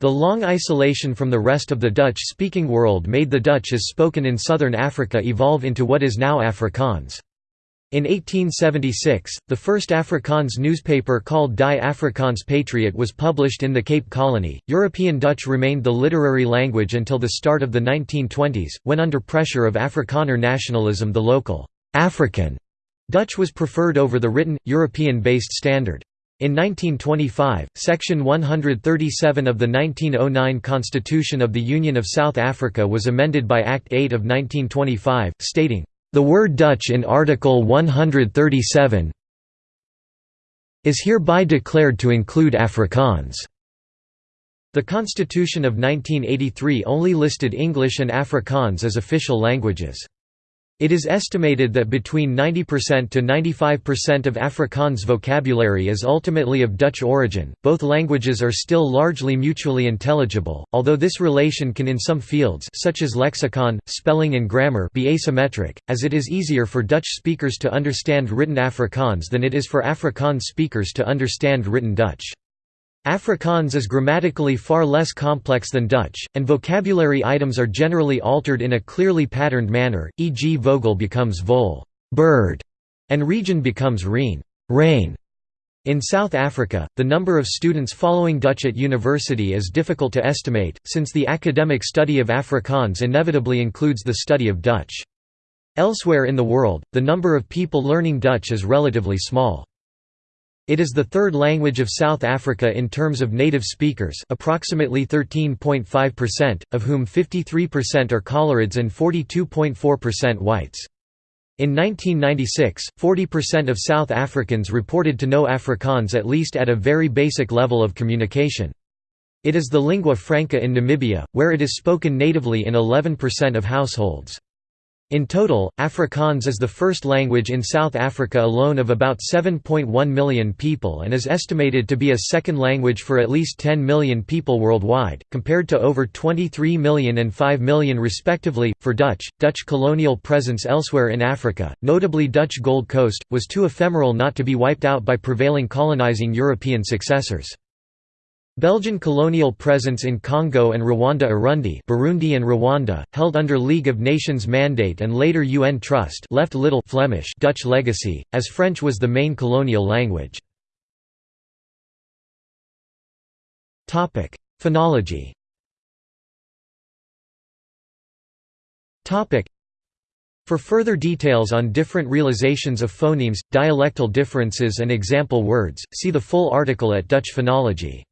S1: The long isolation from the rest of the Dutch-speaking world made the Dutch as spoken in southern Africa evolve into what is now Afrikaans. In 1876, the first Afrikaans newspaper called Die Afrikaans Patriot was published in the Cape Colony. European Dutch remained the literary language until the start of the 1920s, when under pressure of Afrikaner nationalism the local African Dutch was preferred over the written, European-based standard. In 1925, Section 137 of the 1909 Constitution of the Union of South Africa was amended by Act 8 of 1925, stating, the word Dutch in Article 137 is hereby declared to include Afrikaans. The Constitution of 1983 only listed English and Afrikaans as official languages. It is estimated that between 90% to 95% of Afrikaans vocabulary is ultimately of Dutch origin. Both languages are still largely mutually intelligible, although this relation can in some fields such as lexicon, spelling and grammar be asymmetric, as it is easier for Dutch speakers to understand written Afrikaans than it is for Afrikaans speakers to understand written Dutch. Afrikaans is grammatically far less complex than Dutch, and vocabulary items are generally altered in a clearly patterned manner, e.g. vogel becomes vol bird", and region becomes reen rain". In South Africa, the number of students following Dutch at university is difficult to estimate, since the academic study of Afrikaans inevitably includes the study of Dutch. Elsewhere in the world, the number of people learning Dutch is relatively small. It is the third language of South Africa in terms of native speakers approximately 13.5%, of whom 53% are Coloureds and 42.4% whites. In 1996, 40% of South Africans reported to know Afrikaans at least at a very basic level of communication. It is the lingua franca in Namibia, where it is spoken natively in 11% of households. In total, Afrikaans is the first language in South Africa alone of about 7.1 million people and is estimated to be a second language for at least 10 million people worldwide, compared to over 23 million and 5 million respectively. For Dutch, Dutch colonial presence elsewhere in Africa, notably Dutch Gold Coast, was too ephemeral not to be wiped out by prevailing colonizing European successors. Belgian colonial presence in Congo and Ruanda-Urundi Burundi and Rwanda, held under League of Nations mandate and later UN trust left little Flemish Dutch legacy, as French was the main colonial language. Phonology for further details on different realizations of phonemes, dialectal differences and example words, see the full article at Dutch phonology.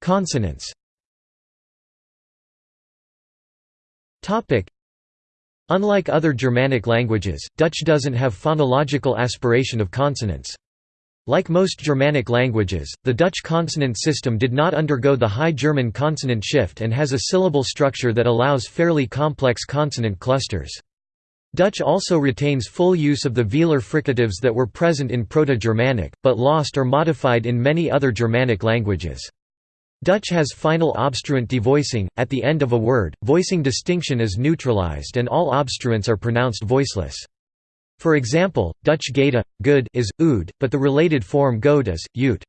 S1: Consonants. Unlike other Germanic languages, Dutch doesn't have phonological aspiration of consonants. Like most Germanic languages, the Dutch consonant system did not undergo the High German consonant shift and has a syllable structure that allows fairly complex consonant clusters. Dutch also retains full use of the velar fricatives that were present in Proto-Germanic, but lost or modified in many other Germanic languages. Dutch has final obstruent devoicing, at the end of a word, voicing distinction is neutralized and all obstruents are pronounced voiceless. For example, Dutch geta, good is, ood, but the related form goed is, ut.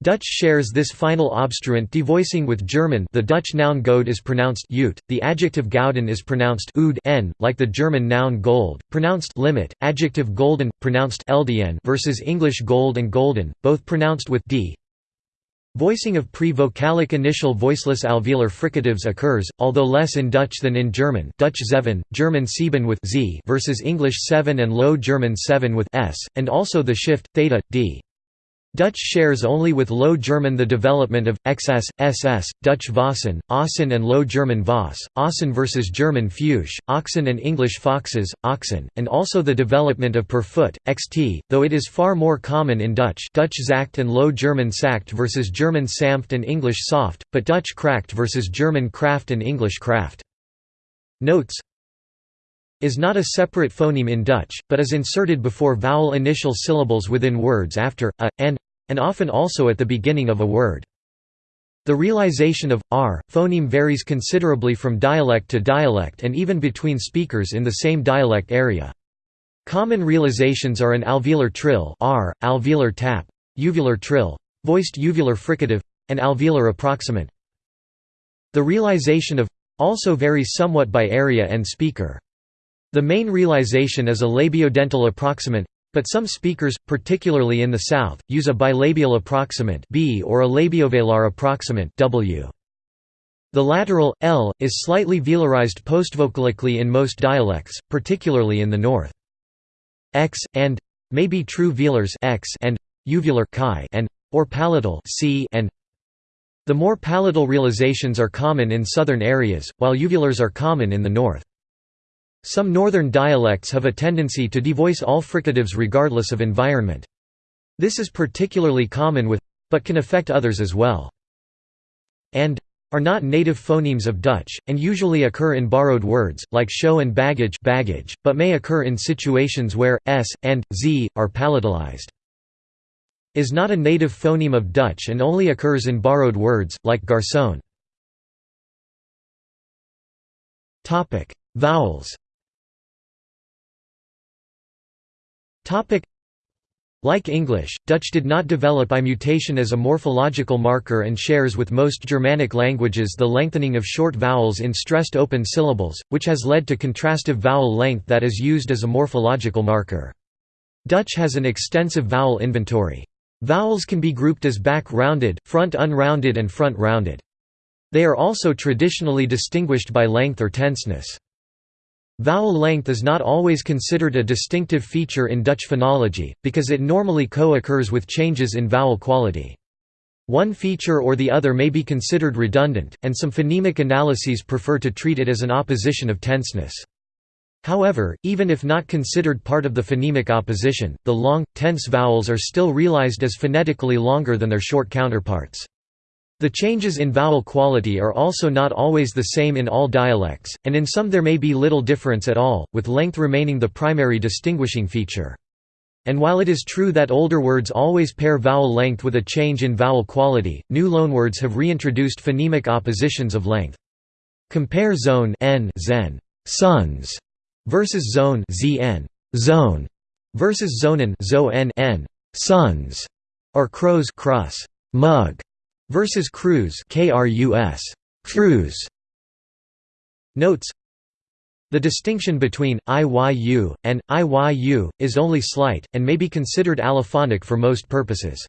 S1: Dutch shares this final obstruent devoicing with German the Dutch noun goud is pronounced ut, the adjective gouden is pronounced ood n, like the German noun gold, pronounced limit, adjective golden, pronounced ldn versus English gold and golden, both pronounced with d. Voicing of pre-vocalic initial voiceless alveolar fricatives occurs, although less in Dutch than in German Dutch zeven, German sieben with z versus English seven and Low German seven with s, and also the shift, theta, d. Dutch shares only with Low German the development of XS, SS, Dutch Vossen, Ossen and Low German Voss, Ossen versus German Fuchs, Oxen and English Foxes, Oxen, and also the development of per foot, XT, though it is far more common in Dutch Dutch Zacht and Low German Sacht versus German Sanft and English Soft, but Dutch Kracht versus German Kraft and English Kraft. Notes is not a separate phoneme in Dutch, but is inserted before vowel initial syllables within words after, a, and, and often also at the beginning of a word. The realization of r phoneme varies considerably from dialect to dialect and even between speakers in the same dialect area. Common realizations are an alveolar trill r, alveolar tap, uvular trill, voiced uvular fricative, and alveolar approximant. The realization of also varies somewhat by area and speaker. The main realization is a labiodental approximant, but some speakers, particularly in the South, use a bilabial approximant B or a labiovelar approximant W. The lateral, L, is slightly velarized postvocalically in most dialects, particularly in the North. X, and may be true velars X and uvular chi and or palatal C and the more palatal realizations are common in southern areas, while uvulars are common in the north. Some northern dialects have a tendency to devoice all fricatives regardless of environment. This is particularly common with but can affect others as well. And are not native phonemes of Dutch, and usually occur in borrowed words, like show and baggage, baggage but may occur in situations where, s, and, z, are palatalized. Is not a native phoneme of Dutch and only occurs in borrowed words, like garçon. Vowels like English, Dutch did not develop by mutation as a morphological marker and shares with most Germanic languages the lengthening of short vowels in stressed open syllables, which has led to contrastive vowel length that is used as a morphological marker. Dutch has an extensive vowel inventory. Vowels can be grouped as back-rounded, front-unrounded and front-rounded. They are also traditionally distinguished by length or tenseness. Vowel length is not always considered a distinctive feature in Dutch phonology, because it normally co-occurs with changes in vowel quality. One feature or the other may be considered redundant, and some phonemic analyses prefer to treat it as an opposition of tenseness. However, even if not considered part of the phonemic opposition, the long, tense vowels are still realized as phonetically longer than their short counterparts. The changes in vowel quality are also not always the same in all dialects, and in some there may be little difference at all, with length remaining the primary distinguishing feature. And while it is true that older words always pair vowel length with a change in vowel quality, new loanwords have reintroduced phonemic oppositions of length. Compare zone n zen, sons, versus zone zn, zone, versus zonen zo n, n sons, or crows cross, mug, versus Cruz KRUS Cruz Notes The distinction between IYU and IYU is only slight and may be considered allophonic for most purposes.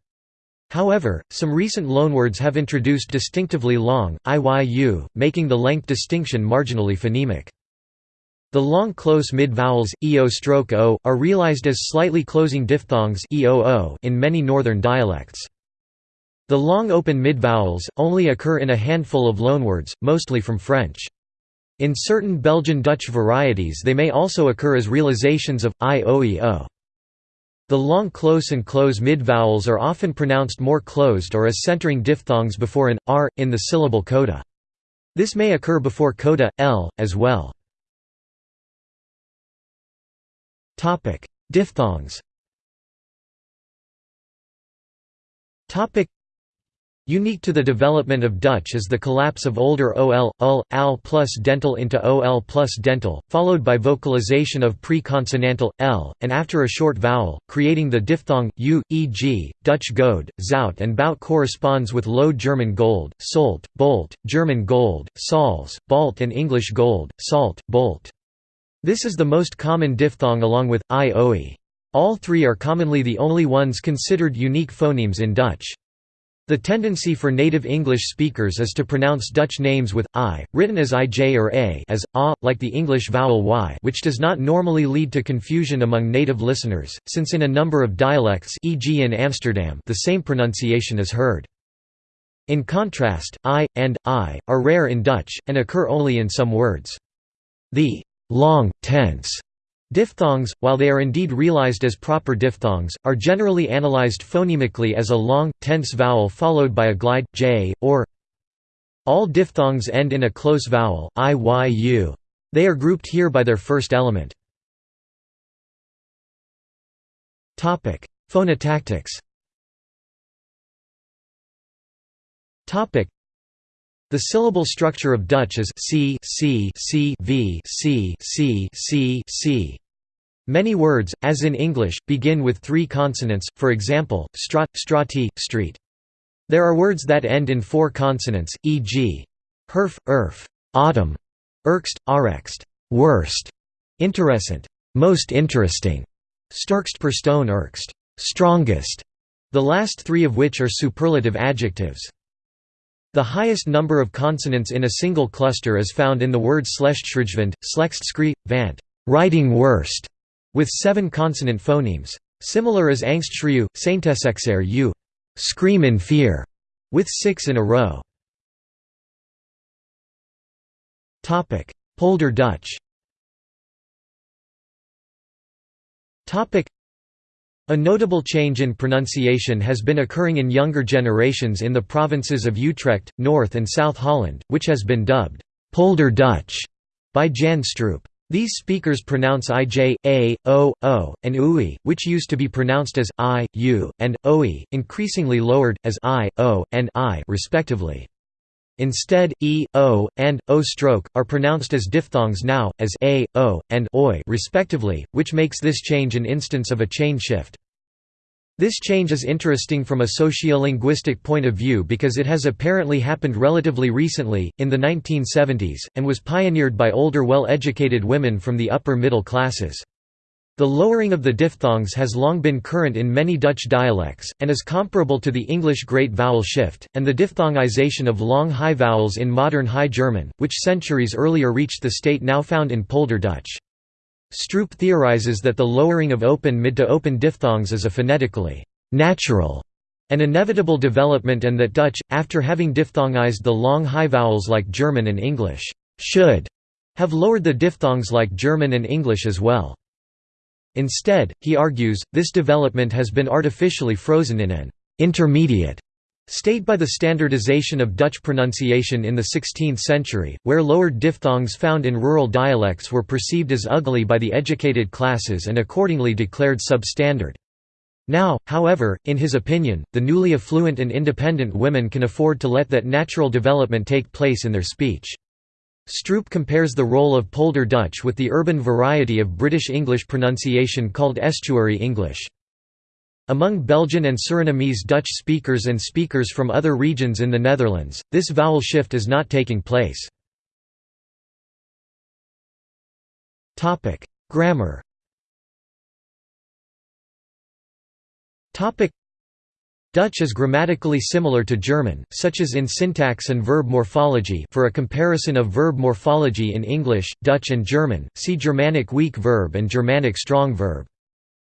S1: However, some recent loanwords have introduced distinctively long IYU, making the length distinction marginally phonemic. The long close mid-vowels, eo stroke o are realized as slightly closing diphthongs in many northern dialects. The long open midvowels, only occur in a handful of loanwords, mostly from French. In certain Belgian Dutch varieties they may also occur as realizations of, i o e o. The long close and close midvowels are often pronounced more closed or as centering diphthongs before an, r, in the syllable coda. This may occur before coda, l, as well. Diphthongs Unique to the development of Dutch is the collapse of older ol, ul, al plus dental into ol plus dental, followed by vocalization of pre-consonantal, l, and after a short vowel, creating the diphthong, u, e.g., Dutch goud, zout and bout corresponds with Low German gold, solt, bolt, German gold, sols, balt and English gold, salt, bolt. This is the most common diphthong along with, i, oe. All three are commonly the only ones considered unique phonemes in Dutch. The tendency for native English speakers is to pronounce Dutch names with i, written as ij or a as a, like the English vowel y which does not normally lead to confusion among native listeners, since in a number of dialects e.g. in Amsterdam the same pronunciation is heard. In contrast, i, and, i, are rare in Dutch, and occur only in some words. The long, tense Diphthongs, while they are indeed realized as proper diphthongs, are generally analyzed phonemically as a long, tense vowel followed by a glide, j, or all diphthongs end in a close vowel, i, y, u. They are grouped here by their first element. Phonotactics the syllable structure of Dutch is c, c, c, v, c, c, c, c. Many words, as in English, begin with three consonants, for example, strat, strati, street. There are words that end in four consonants, e.g. herf, erf, autumn, erkst, arext, worst, interessant, most interesting, sterkst per stone erkst, strongest, the last three of which are superlative adjectives. The highest number of consonants in a single cluster is found in the word slechtschrijvend, slechtskri, vant, writing worst, with seven consonant phonemes. Similar as angstschreeuw, saintesexer u, scream in fear, with six in a row. Polder Dutch A notable change in pronunciation has been occurring in younger generations in the provinces of Utrecht, North and South Holland, which has been dubbed Polder Dutch by Jan Stroop. These speakers pronounce ij, a, o, o, and ui, which used to be pronounced as i, u, and oe, increasingly lowered, as i, o, and i respectively. Instead, e, o, and o stroke are pronounced as diphthongs now, as a, o, and oi respectively, which makes this change an instance of a chain shift. This change is interesting from a sociolinguistic point of view because it has apparently happened relatively recently, in the 1970s, and was pioneered by older well-educated women from the upper middle classes. The lowering of the diphthongs has long been current in many Dutch dialects, and is comparable to the English Great Vowel Shift, and the diphthongization of long high vowels in modern High German, which centuries earlier reached the state now found in Polder Dutch. Stroop theorizes that the lowering of open mid to open diphthongs is a phonetically natural and inevitable development and that Dutch, after having diphthongized the long high vowels like German and English, should have lowered the diphthongs like German and English as well. Instead, he argues, this development has been artificially frozen in an intermediate state by the standardization of Dutch pronunciation in the 16th century, where lowered diphthongs found in rural dialects were perceived as ugly by the educated classes and accordingly declared substandard. Now, however, in his opinion, the newly affluent and independent women can afford to let that natural development take place in their speech. Stroop compares the role of Polder Dutch with the urban variety of British English pronunciation called estuary English. Among Belgian and Surinamese Dutch speakers and speakers from other regions in the Netherlands, this vowel shift is not taking place. Grammar Dutch is grammatically similar to German, such as in syntax and verb morphology for a comparison of verb morphology in English, Dutch and German, see Germanic weak verb and Germanic strong verb.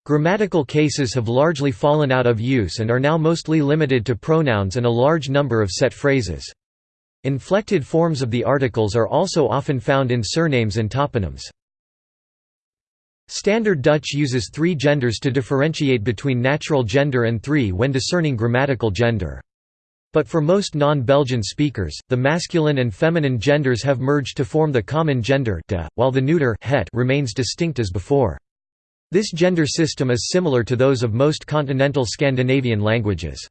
S1: Grammatical cases have largely fallen out of use and are now mostly limited to pronouns and a large number of set phrases. Inflected forms of the articles are also often found in surnames and toponyms. Standard Dutch uses three genders to differentiate between natural gender and three when discerning grammatical gender. But for most non-Belgian speakers, the masculine and feminine genders have merged to form the common gender de, while the neuter het remains distinct as before. This gender system is similar to those of most continental Scandinavian languages.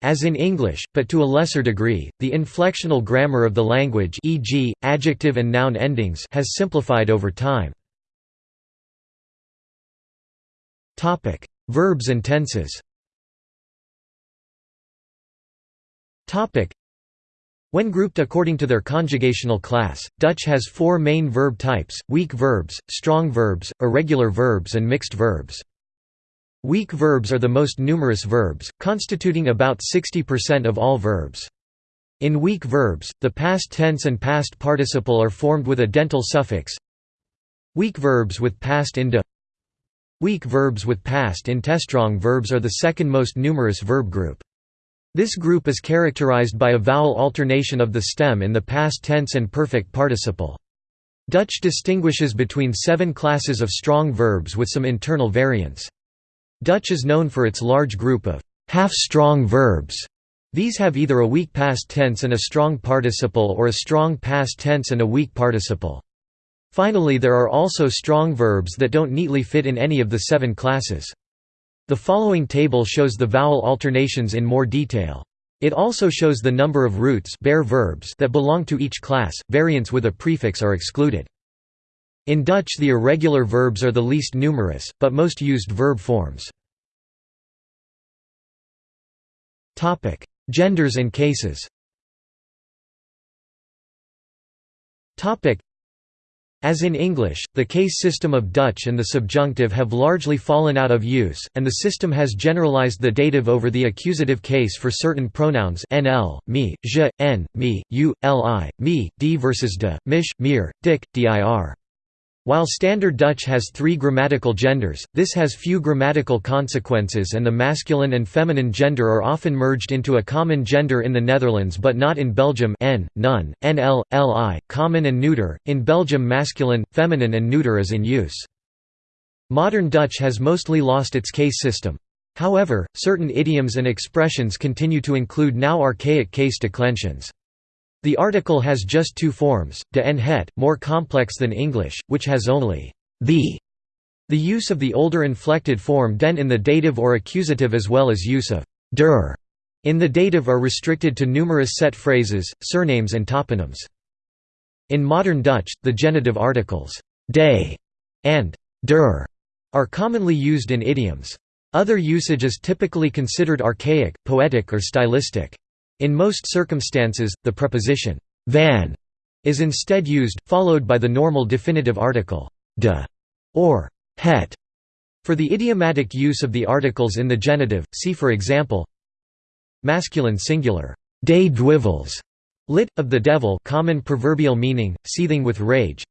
S1: As in English, but to a lesser degree, the inflectional grammar of the language e.g., adjective and noun endings has simplified over time. Verbs and tenses when grouped according to their conjugational class, Dutch has four main verb types, weak verbs, strong verbs, irregular verbs and mixed verbs. Weak verbs are the most numerous verbs, constituting about 60% of all verbs. In weak verbs, the past tense and past participle are formed with a dental suffix. Weak verbs with past in Weak verbs with past in Strong verbs are the second most numerous verb group. This group is characterized by a vowel alternation of the stem in the past tense and perfect participle. Dutch distinguishes between seven classes of strong verbs with some internal variants. Dutch is known for its large group of half-strong verbs. These have either a weak past tense and a strong participle or a strong past tense and a weak participle. Finally there are also strong verbs that don't neatly fit in any of the seven classes. The following table shows the vowel alternations in more detail. It also shows the number of roots bare verbs that belong to each class, variants with a prefix are excluded. In Dutch the irregular verbs are the least numerous, but most used verb forms. Genders and cases as in English, the case system of Dutch and the subjunctive have largely fallen out of use, and the system has generalized the dative over the accusative case for certain pronouns nl, me, je, n, me, u, li, me, d versus de, mich, mir, dik, dir. While Standard Dutch has three grammatical genders, this has few grammatical consequences and the masculine and feminine gender are often merged into a common gender in the Netherlands but not in Belgium n, none, nl, li, common and neuter, in Belgium masculine, feminine and neuter is in use. Modern Dutch has mostly lost its case system. However, certain idioms and expressions continue to include now archaic case declensions. The article has just two forms, de en het, more complex than English, which has only the. The use of the older inflected form den in the dative or accusative as well as use of der in the dative are restricted to numerous set phrases, surnames and toponyms. In modern Dutch, the genitive articles de and der are commonly used in idioms. Other usage is typically considered archaic, poetic or stylistic. In most circumstances, the preposition van is instead used, followed by the normal definitive article de or het. For the idiomatic use of the articles in the genitive, see for example Masculine singular, de dwivels, lit. of the devil common proverbial meaning, seething with rage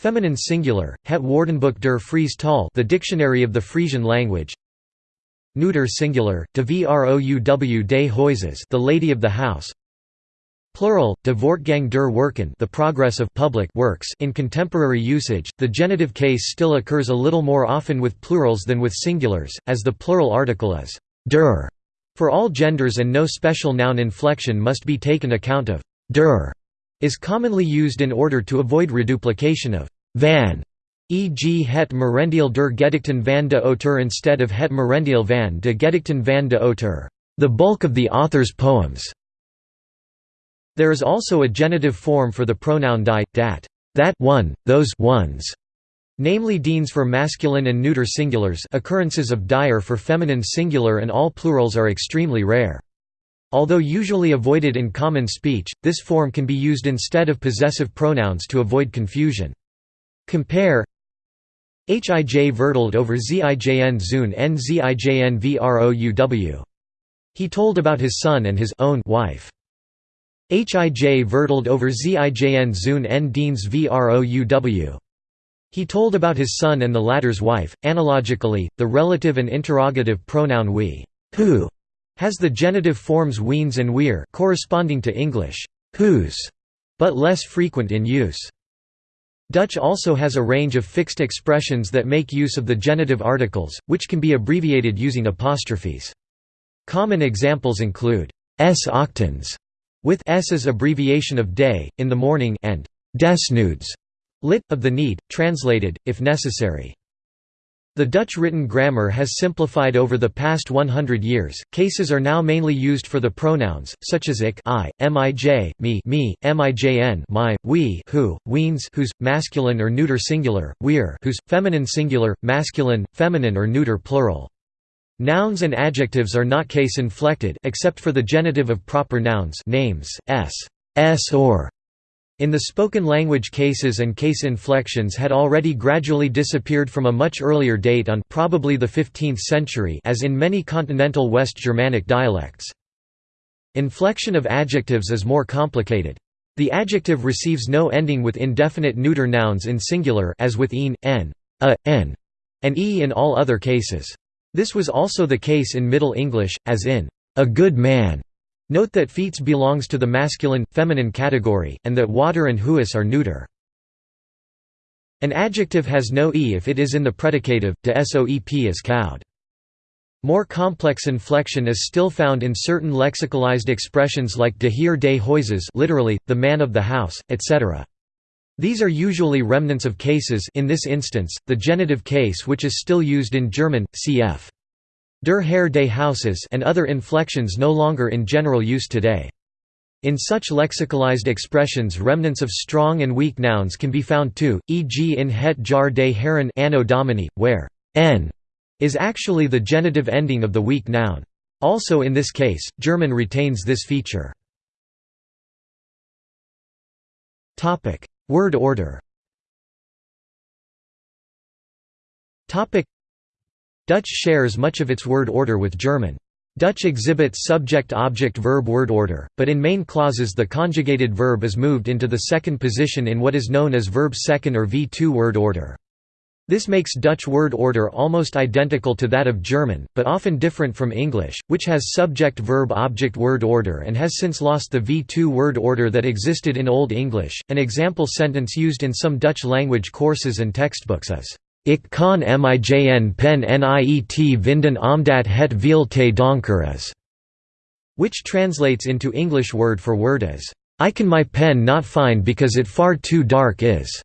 S1: Feminine singular, het woordenboek der Fries taal the dictionary of the Frisian language Neuter singular, de vrouw des huizes the lady of the house Plural, de voortgang der werken the progress of public works in contemporary usage, the genitive case still occurs a little more often with plurals than with singulars, as the plural article is der for all genders and no special noun inflection must be taken account of. Der is commonly used in order to avoid reduplication of van, e.g. het merendeel der gedichten van de auteur instead of het merendeel van de gedichten van de auteur, the bulk of the author's poems. There is also a genitive form for the pronoun die, dat, that one, those ones, namely diens for masculine and neuter singulars occurrences of dire for feminine singular and all plurals are extremely rare. Although usually avoided in common speech, this form can be used instead of possessive pronouns to avoid confusion. Compare Hij verteld over Zijn zoon en Zijn vrouw. He told about his son and his own wife. Hij verteld over Zijn zoon en diens vrouw. He told about his son and the latter's wife. Analogically, the relative and interrogative pronoun we who has the genitive forms wiens and weir corresponding to English whose, but less frequent in use. Dutch also has a range of fixed expressions that make use of the genitive articles, which can be abbreviated using apostrophes. Common examples include s ochtends, with s as abbreviation of day, in the morning, and desnoods, Lit. of the need, translated, if necessary. The Dutch written grammar has simplified over the past 100 years. Cases are now mainly used for the pronouns, such as ik, I, mij, me, me, mijn, my, we, who, wiens, whose, masculine or neuter singular, we're, whose, feminine singular, masculine, feminine or neuter plural. Nouns and adjectives are not case inflected except for the genitive of proper nouns, names, s, s or in the spoken language cases and case inflections had already gradually disappeared from a much earlier date on probably the 15th century as in many continental West Germanic dialects. Inflection of adjectives is more complicated. The adjective receives no ending with indefinite neuter nouns in singular as with een, n, a, n, and e in all other cases. This was also the case in Middle English, as in, a good man, Note that fiets belongs to the masculine, feminine category, and that water and huis are neuter. An adjective has no e if it is in the predicative, de soep is koud. More complex inflection is still found in certain lexicalized expressions like de heer des huizes literally, the man of the house, etc. These are usually remnants of cases in this instance, the genitive case which is still used in German, cf. Der Herr des Hauses and other inflections no longer in general use today. In such lexicalized expressions remnants of strong and weak nouns can be found too, e.g. in het jar des heren anno domini, where n is actually the genitive ending of the weak noun. Also in this case, German retains this feature. Word order Dutch shares much of its word order with German. Dutch exhibits subject-object-verb word order, but in main clauses the conjugated verb is moved into the second position in what is known as verb second or V2 word order. This makes Dutch word order almost identical to that of German, but often different from English, which has subject-verb-object word order and has since lost the V2 word order that existed in Old English. An example sentence used in some Dutch language courses and textbooks is Ik kan mijn pen niet vinden omdat het veel te donker is, which translates into English word for word as, I can my pen not find because it far too dark is,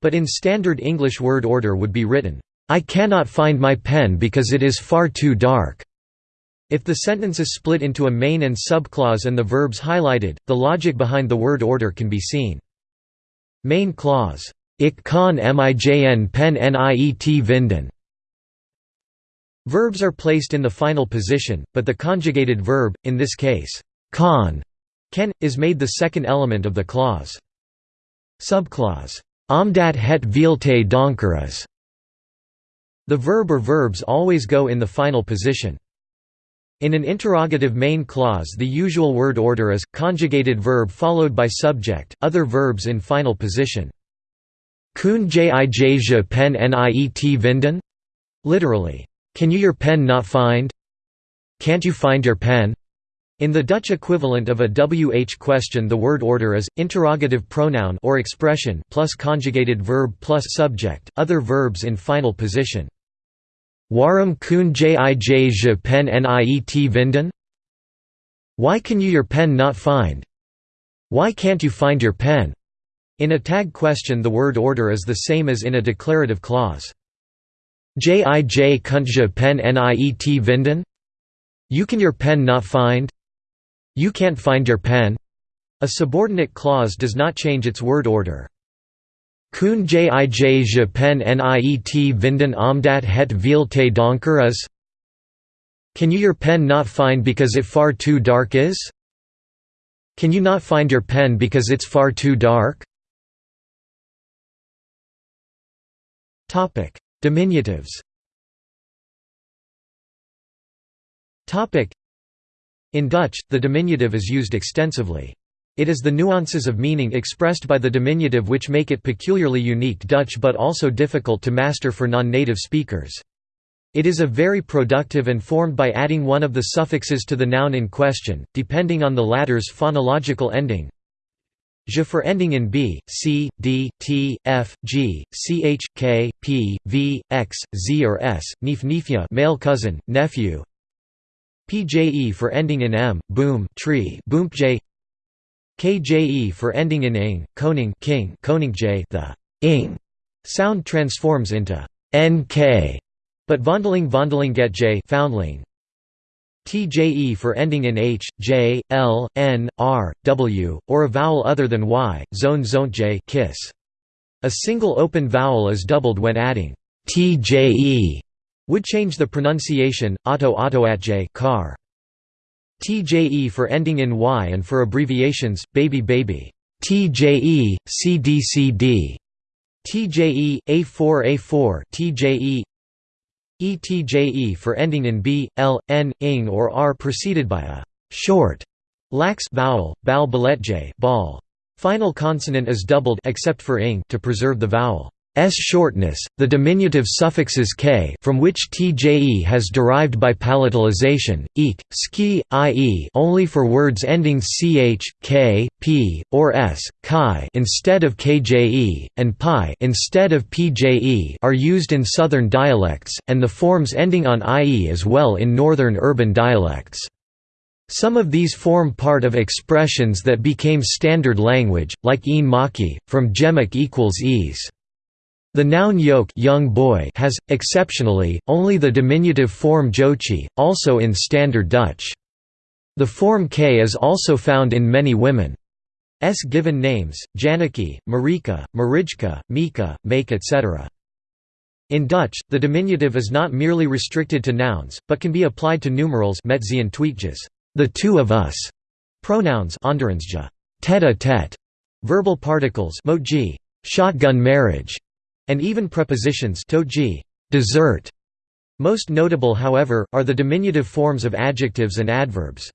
S1: but in standard English word order would be written, I cannot find my pen because it is far too dark. If the sentence is split into a main and subclause and the verbs highlighted, the logic behind the word order can be seen. Main clause Ik kan mijn pen niet vinden. Verbs are placed in the final position, but the conjugated verb, in this case, kan, can, is made the second element of the clause. Subclause, Omdat het veel te donker is. The verb or verbs always go in the final position. In an interrogative main clause the usual word order is, conjugated verb followed by subject, other verbs in final position. Kun jij je pen niet vinden? Literally, can you your pen not find? Can't you find your pen? In the Dutch equivalent of a WH question the word order is, interrogative pronoun or expression plus conjugated verb plus subject, other verbs in final position. Waarom kun jij je pen niet vinden? Why can you your pen not find? Why can't you find your pen? In a tag question the word order is the same as in a declarative clause. Jij kunt je pen niet vinden? You can your pen not find? You can't find your pen? A subordinate clause does not change its word order. Kun jij je pen niet vinden omdat het veel te donker is? Can you your pen not find because it far too dark is? Can you not find your pen because it's far too dark? Topic: Diminutives. Topic: In Dutch, the diminutive is used extensively. It is the nuances of meaning expressed by the diminutive which make it peculiarly unique Dutch but also difficult to master for non-native speakers. It is a very productive and formed by adding one of the suffixes to the noun in question, depending on the latter's phonological ending, Je for ending in b, c, d, t, f, g, ch, k, p, v, x, z or s, nif nifya male cousin, nephew. pje for ending in m, boom tree, boompj. kje for ending in ing, koning king, koningj. The ing sound transforms into nk, but vondeling vondeling get j foundling. TJE for ending in H, J, L, N, R, W, or a vowel other than Y, zone zone J kiss. A single open vowel is doubled when adding TJE would change the pronunciation, auto auto at J car. TJE for ending in Y and for abbreviations, baby baby. TJE, CDCD. TJE, A4 A4 TJE ETJE for ending in b, l, n, ing or r preceded by a short lax vowel, bal j ball. Final consonant is doubled except for ing to preserve the vowel. S shortness, the diminutive suffixes k from which tje has derived by palatalization, eek, ski, ie only for words ending ch, k, p, or s, chi instead of kje, and pi instead of pje are used in southern dialects, and the forms ending on ie as well in northern urban dialects. Some of these form part of expressions that became standard language, like een maki, from gemak equals ease. The noun yoke young boy has, exceptionally, only the diminutive form jochie, also in Standard Dutch. The form k is also found in many women's given names, Janaki, Marika, Marijka, Mika, Make etc. In Dutch, the diminutive is not merely restricted to nouns, but can be applied to numerals the two of us, pronouns tete-a-tete, verbal particles shotgun marriage, and even prepositions toji dessert. Most notable however, are the diminutive forms of adjectives and adverbs.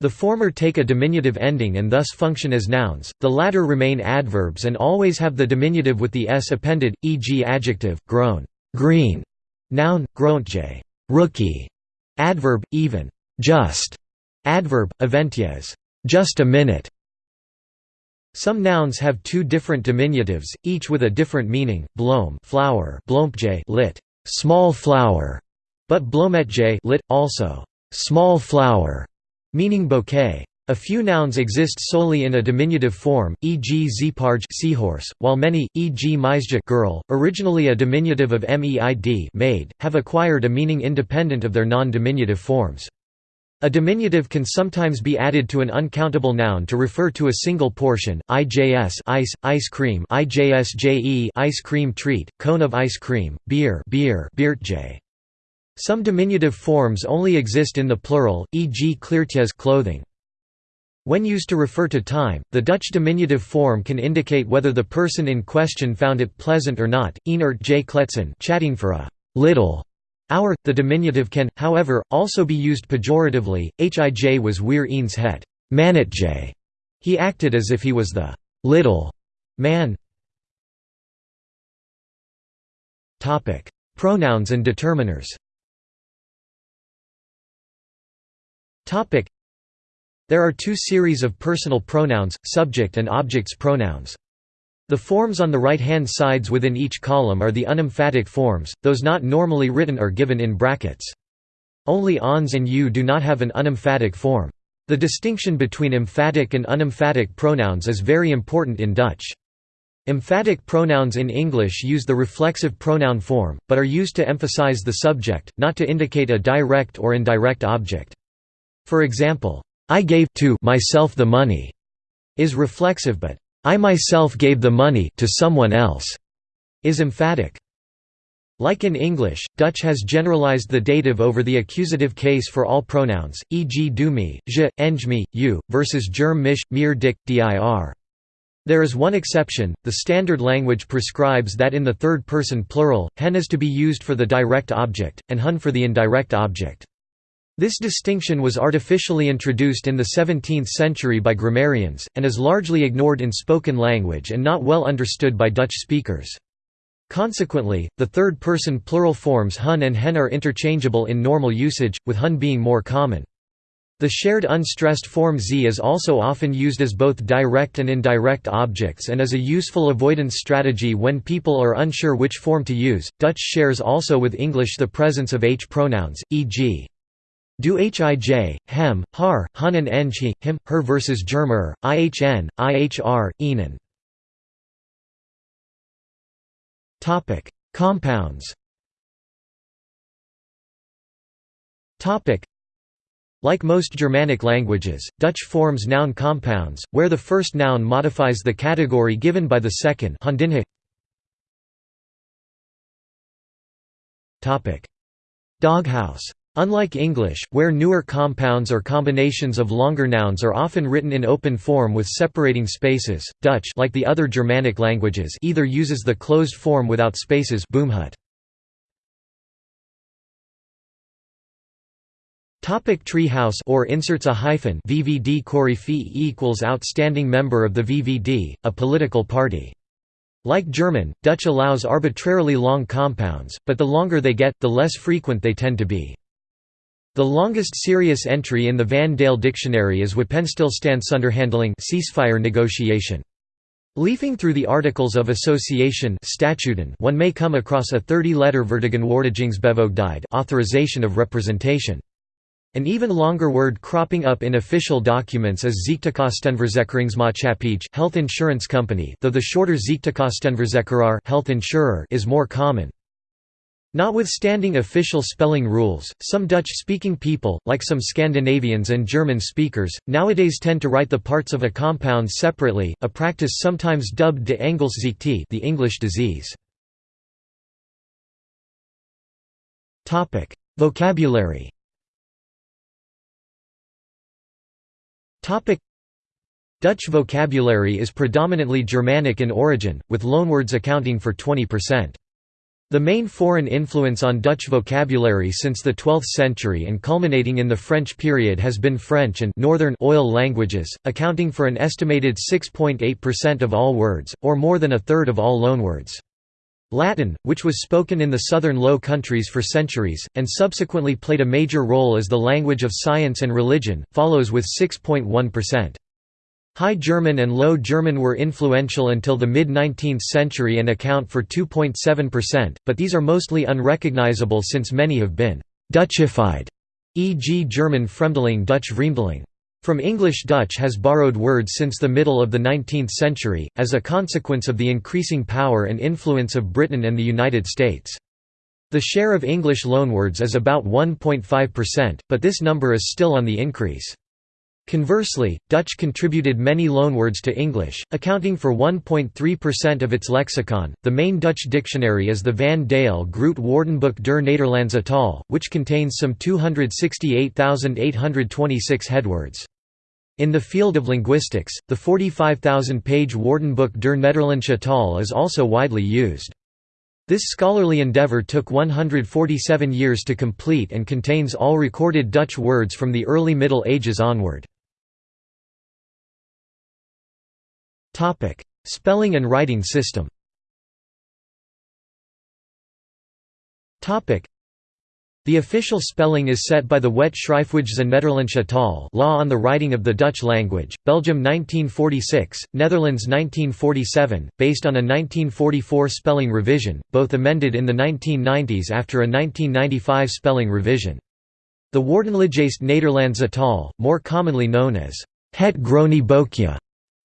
S1: The former take a diminutive ending and thus function as nouns, the latter remain adverbs and always have the diminutive with the s appended, e.g. adjective, grown, green, noun, groentje, rookie, adverb, even, just, adverb, eventjes, just a minute, Some nouns have two different diminutives, each with a different meaning. Blome, flower, bloempje, lit. Small flower, but bloemetje, lit. also small flower, meaning bouquet. A few nouns exist solely in a diminutive form, e.g. zeeparge seahorse, while many, e.g. meisje girl, originally a diminutive of meid maid, have acquired a meaning independent of their non-diminutive forms. A diminutive can sometimes be added to an uncountable noun to refer to a single portion, ijs ice, ice cream ijsje ice cream treat, cone of ice cream, beer beer beertje. Some diminutive forms only exist in the plural, e.g. kleertjes clothing. When used to refer to time, the Dutch diminutive form can indicate whether the person in question found it pleasant or not. Enert j kletsen, chatting for a little hour. The diminutive can, however, also be used pejoratively. Hij was weer eens het mannetje. He acted as if he was the little man. Topic: Pronouns and determiners. Topic: there are two series of personal pronouns, subject and objects pronouns. The forms on the right-hand sides within each column are the unemphatic forms, those not normally written are given in brackets. Only ons and u do not have an unemphatic form. The distinction between emphatic and unemphatic pronouns is very important in Dutch. Emphatic pronouns in English use the reflexive pronoun form, but are used to emphasize the subject, not to indicate a direct or indirect object. For example, I gave to myself the money is reflexive but I myself gave the money to someone else is emphatic. Like in English, Dutch has generalized the dative over the accusative case for all pronouns, e.g. do me, je, eng me, you, versus germ mich, mir dik, dir. There is one exception, the standard language prescribes that in the third person plural, hen is to be used for the direct object, and hun for the indirect object. This distinction was artificially introduced in the 17th century by grammarians, and is largely ignored in spoken language and not well understood by Dutch speakers. Consequently, the third-person plural forms hun and hen are interchangeable in normal usage, with hun being more common. The shared unstressed form z is also often used as both direct and indirect objects and is a useful avoidance strategy when people are unsure which form to use. Dutch shares also with English the presence of h pronouns, e.g. Du hij, hem, har, eng he, him, her versus germer, ihn, ihr, ihnen. Compounds. Like most Germanic languages, Dutch forms noun compounds, where the first noun modifies the category given by the second Doghouse Unlike English, where newer compounds or combinations of longer nouns are often written in open form with separating spaces, Dutch like the other Germanic languages either uses the closed form without spaces boomhut. Topic tree house or inserts a hyphen VVD Koryphäe equals outstanding member of the VVD, a political party. Like German, Dutch allows arbitrarily long compounds, but the longer they get, the less frequent they tend to be. The longest serious entry in the Van Dale Dictionary is Wapenstilstandsonderhandeling ceasefire negotiation. Leafing through the Articles of Association statuten, one may come across a 30-letter Vertegenwoordigingsbevoegdheid authorization of representation. An even longer word cropping up in official documents is Ziektekostenverzekeringsmaatschappij health insurance company though the shorter Ziektekostenverzekeraar health insurer is more common. Notwithstanding official spelling rules, some Dutch-speaking people, like some Scandinavians and German speakers, nowadays tend to write the parts of a compound separately, a practice sometimes dubbed de Engelsziekte the English disease. Vocabulary Dutch vocabulary is predominantly Germanic in origin, with loanwords accounting for 20%. The main foreign influence on Dutch vocabulary since the 12th century and culminating in the French period has been French and Northern oil languages, accounting for an estimated 6.8% of all words, or more than a third of all loanwords. Latin, which was spoken in the southern Low Countries for centuries, and subsequently played a major role as the language of science and religion, follows with 6.1%. High German and Low German were influential until the mid-19th century and account for 2.7%, but these are mostly unrecognizable since many have been «Dutchified», e.g. German Fremdeling Dutch Vreemdeling. From English Dutch has borrowed words since the middle of the 19th century, as a consequence of the increasing power and influence of Britain and the United States. The share of English loanwords is about 1.5%, but this number is still on the increase. Conversely, Dutch contributed many loanwords to English, accounting for 1.3% of its lexicon. The main Dutch dictionary is the Van Dale Groot Woordenboek der Nederlandse taal, which contains some 268,826 headwords. In the field of linguistics, the 45,000-page Woordenboek der Nederlandse taal is also widely used. This scholarly endeavor took 147 years to complete and contains all recorded Dutch words from the early Middle Ages onward. Topic: Spelling and writing system. Topic: The official spelling is set by the Wet Schrijfwijze Nederlandsche taal Law on the Writing of the Dutch Language, Belgium 1946, Netherlands 1947, based on a 1944 spelling revision, both amended in the 1990s after a 1995 spelling revision. The Woordenlijst Nederlandse taal, more commonly known as Het Groene Boekje,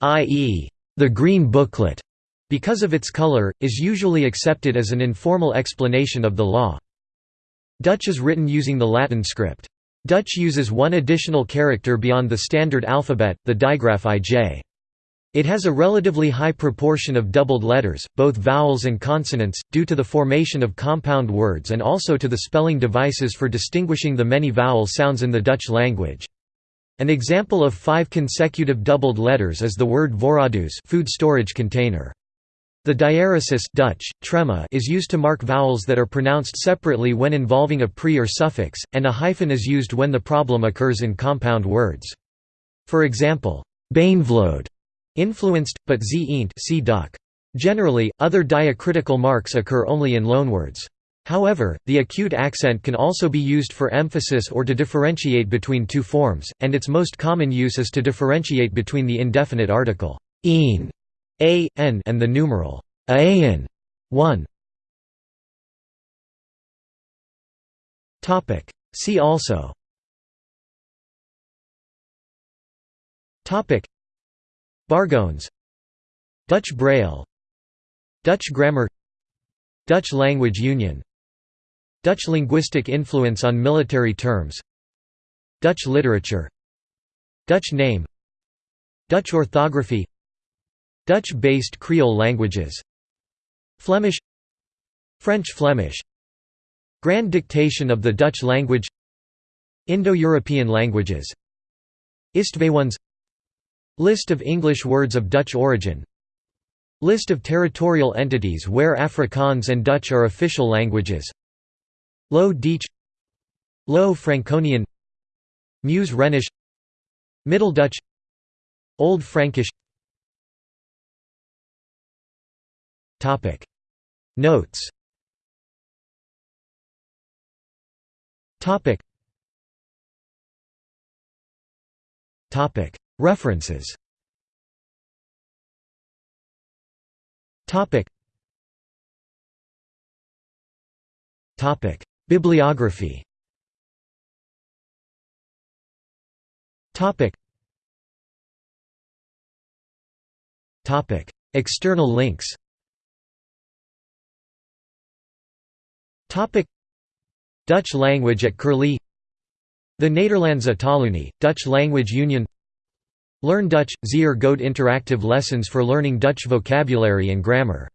S1: i.e. The Green Booklet, because of its color, is usually accepted as an informal explanation of the law. Dutch is written using the Latin script. Dutch uses one additional character beyond the standard alphabet, the digraph ij. It has a relatively high proportion of doubled letters, both vowels and consonants, due to the formation of compound words and also to the spelling devices for distinguishing the many vowel sounds in the Dutch language. An example of five consecutive doubled letters is the word voorraadhuis food storage container. The diaeresis Dutch, trema is used to mark vowels that are pronounced separately when involving a pre or suffix, and a hyphen is used when the problem occurs in compound words. For example, beïnvloed influenced, but z duck. Generally, other diacritical marks occur only in loanwords. However, the acute accent can also be used for emphasis or to differentiate between two forms, and its most common use is to differentiate between the indefinite article een a, n and the numeral aen 1. Topic. See also. Bargoens Dutch Braille. Dutch grammar. Dutch language union Dutch linguistic influence on military terms. Dutch literature. Dutch name. Dutch orthography. Dutch-based Creole languages. Flemish. French Flemish. Grand Dictation of the Dutch language. Indo-European languages. Istvaeuwens List of English words of Dutch origin. List of territorial entities where Afrikaans and Dutch are official languages Low Dietsch Low Franconian Meuse Rhenish Middle Dutch Old Frankish. Topic. Notes. Topic. Topic. References. Topic. Topic Bibliography. External links. Dutch language at Curlie. The Nederlandse Taalunie, Dutch Language Union. Learn Dutch – Zeer Goed interactive lessons for learning Dutch vocabulary and grammar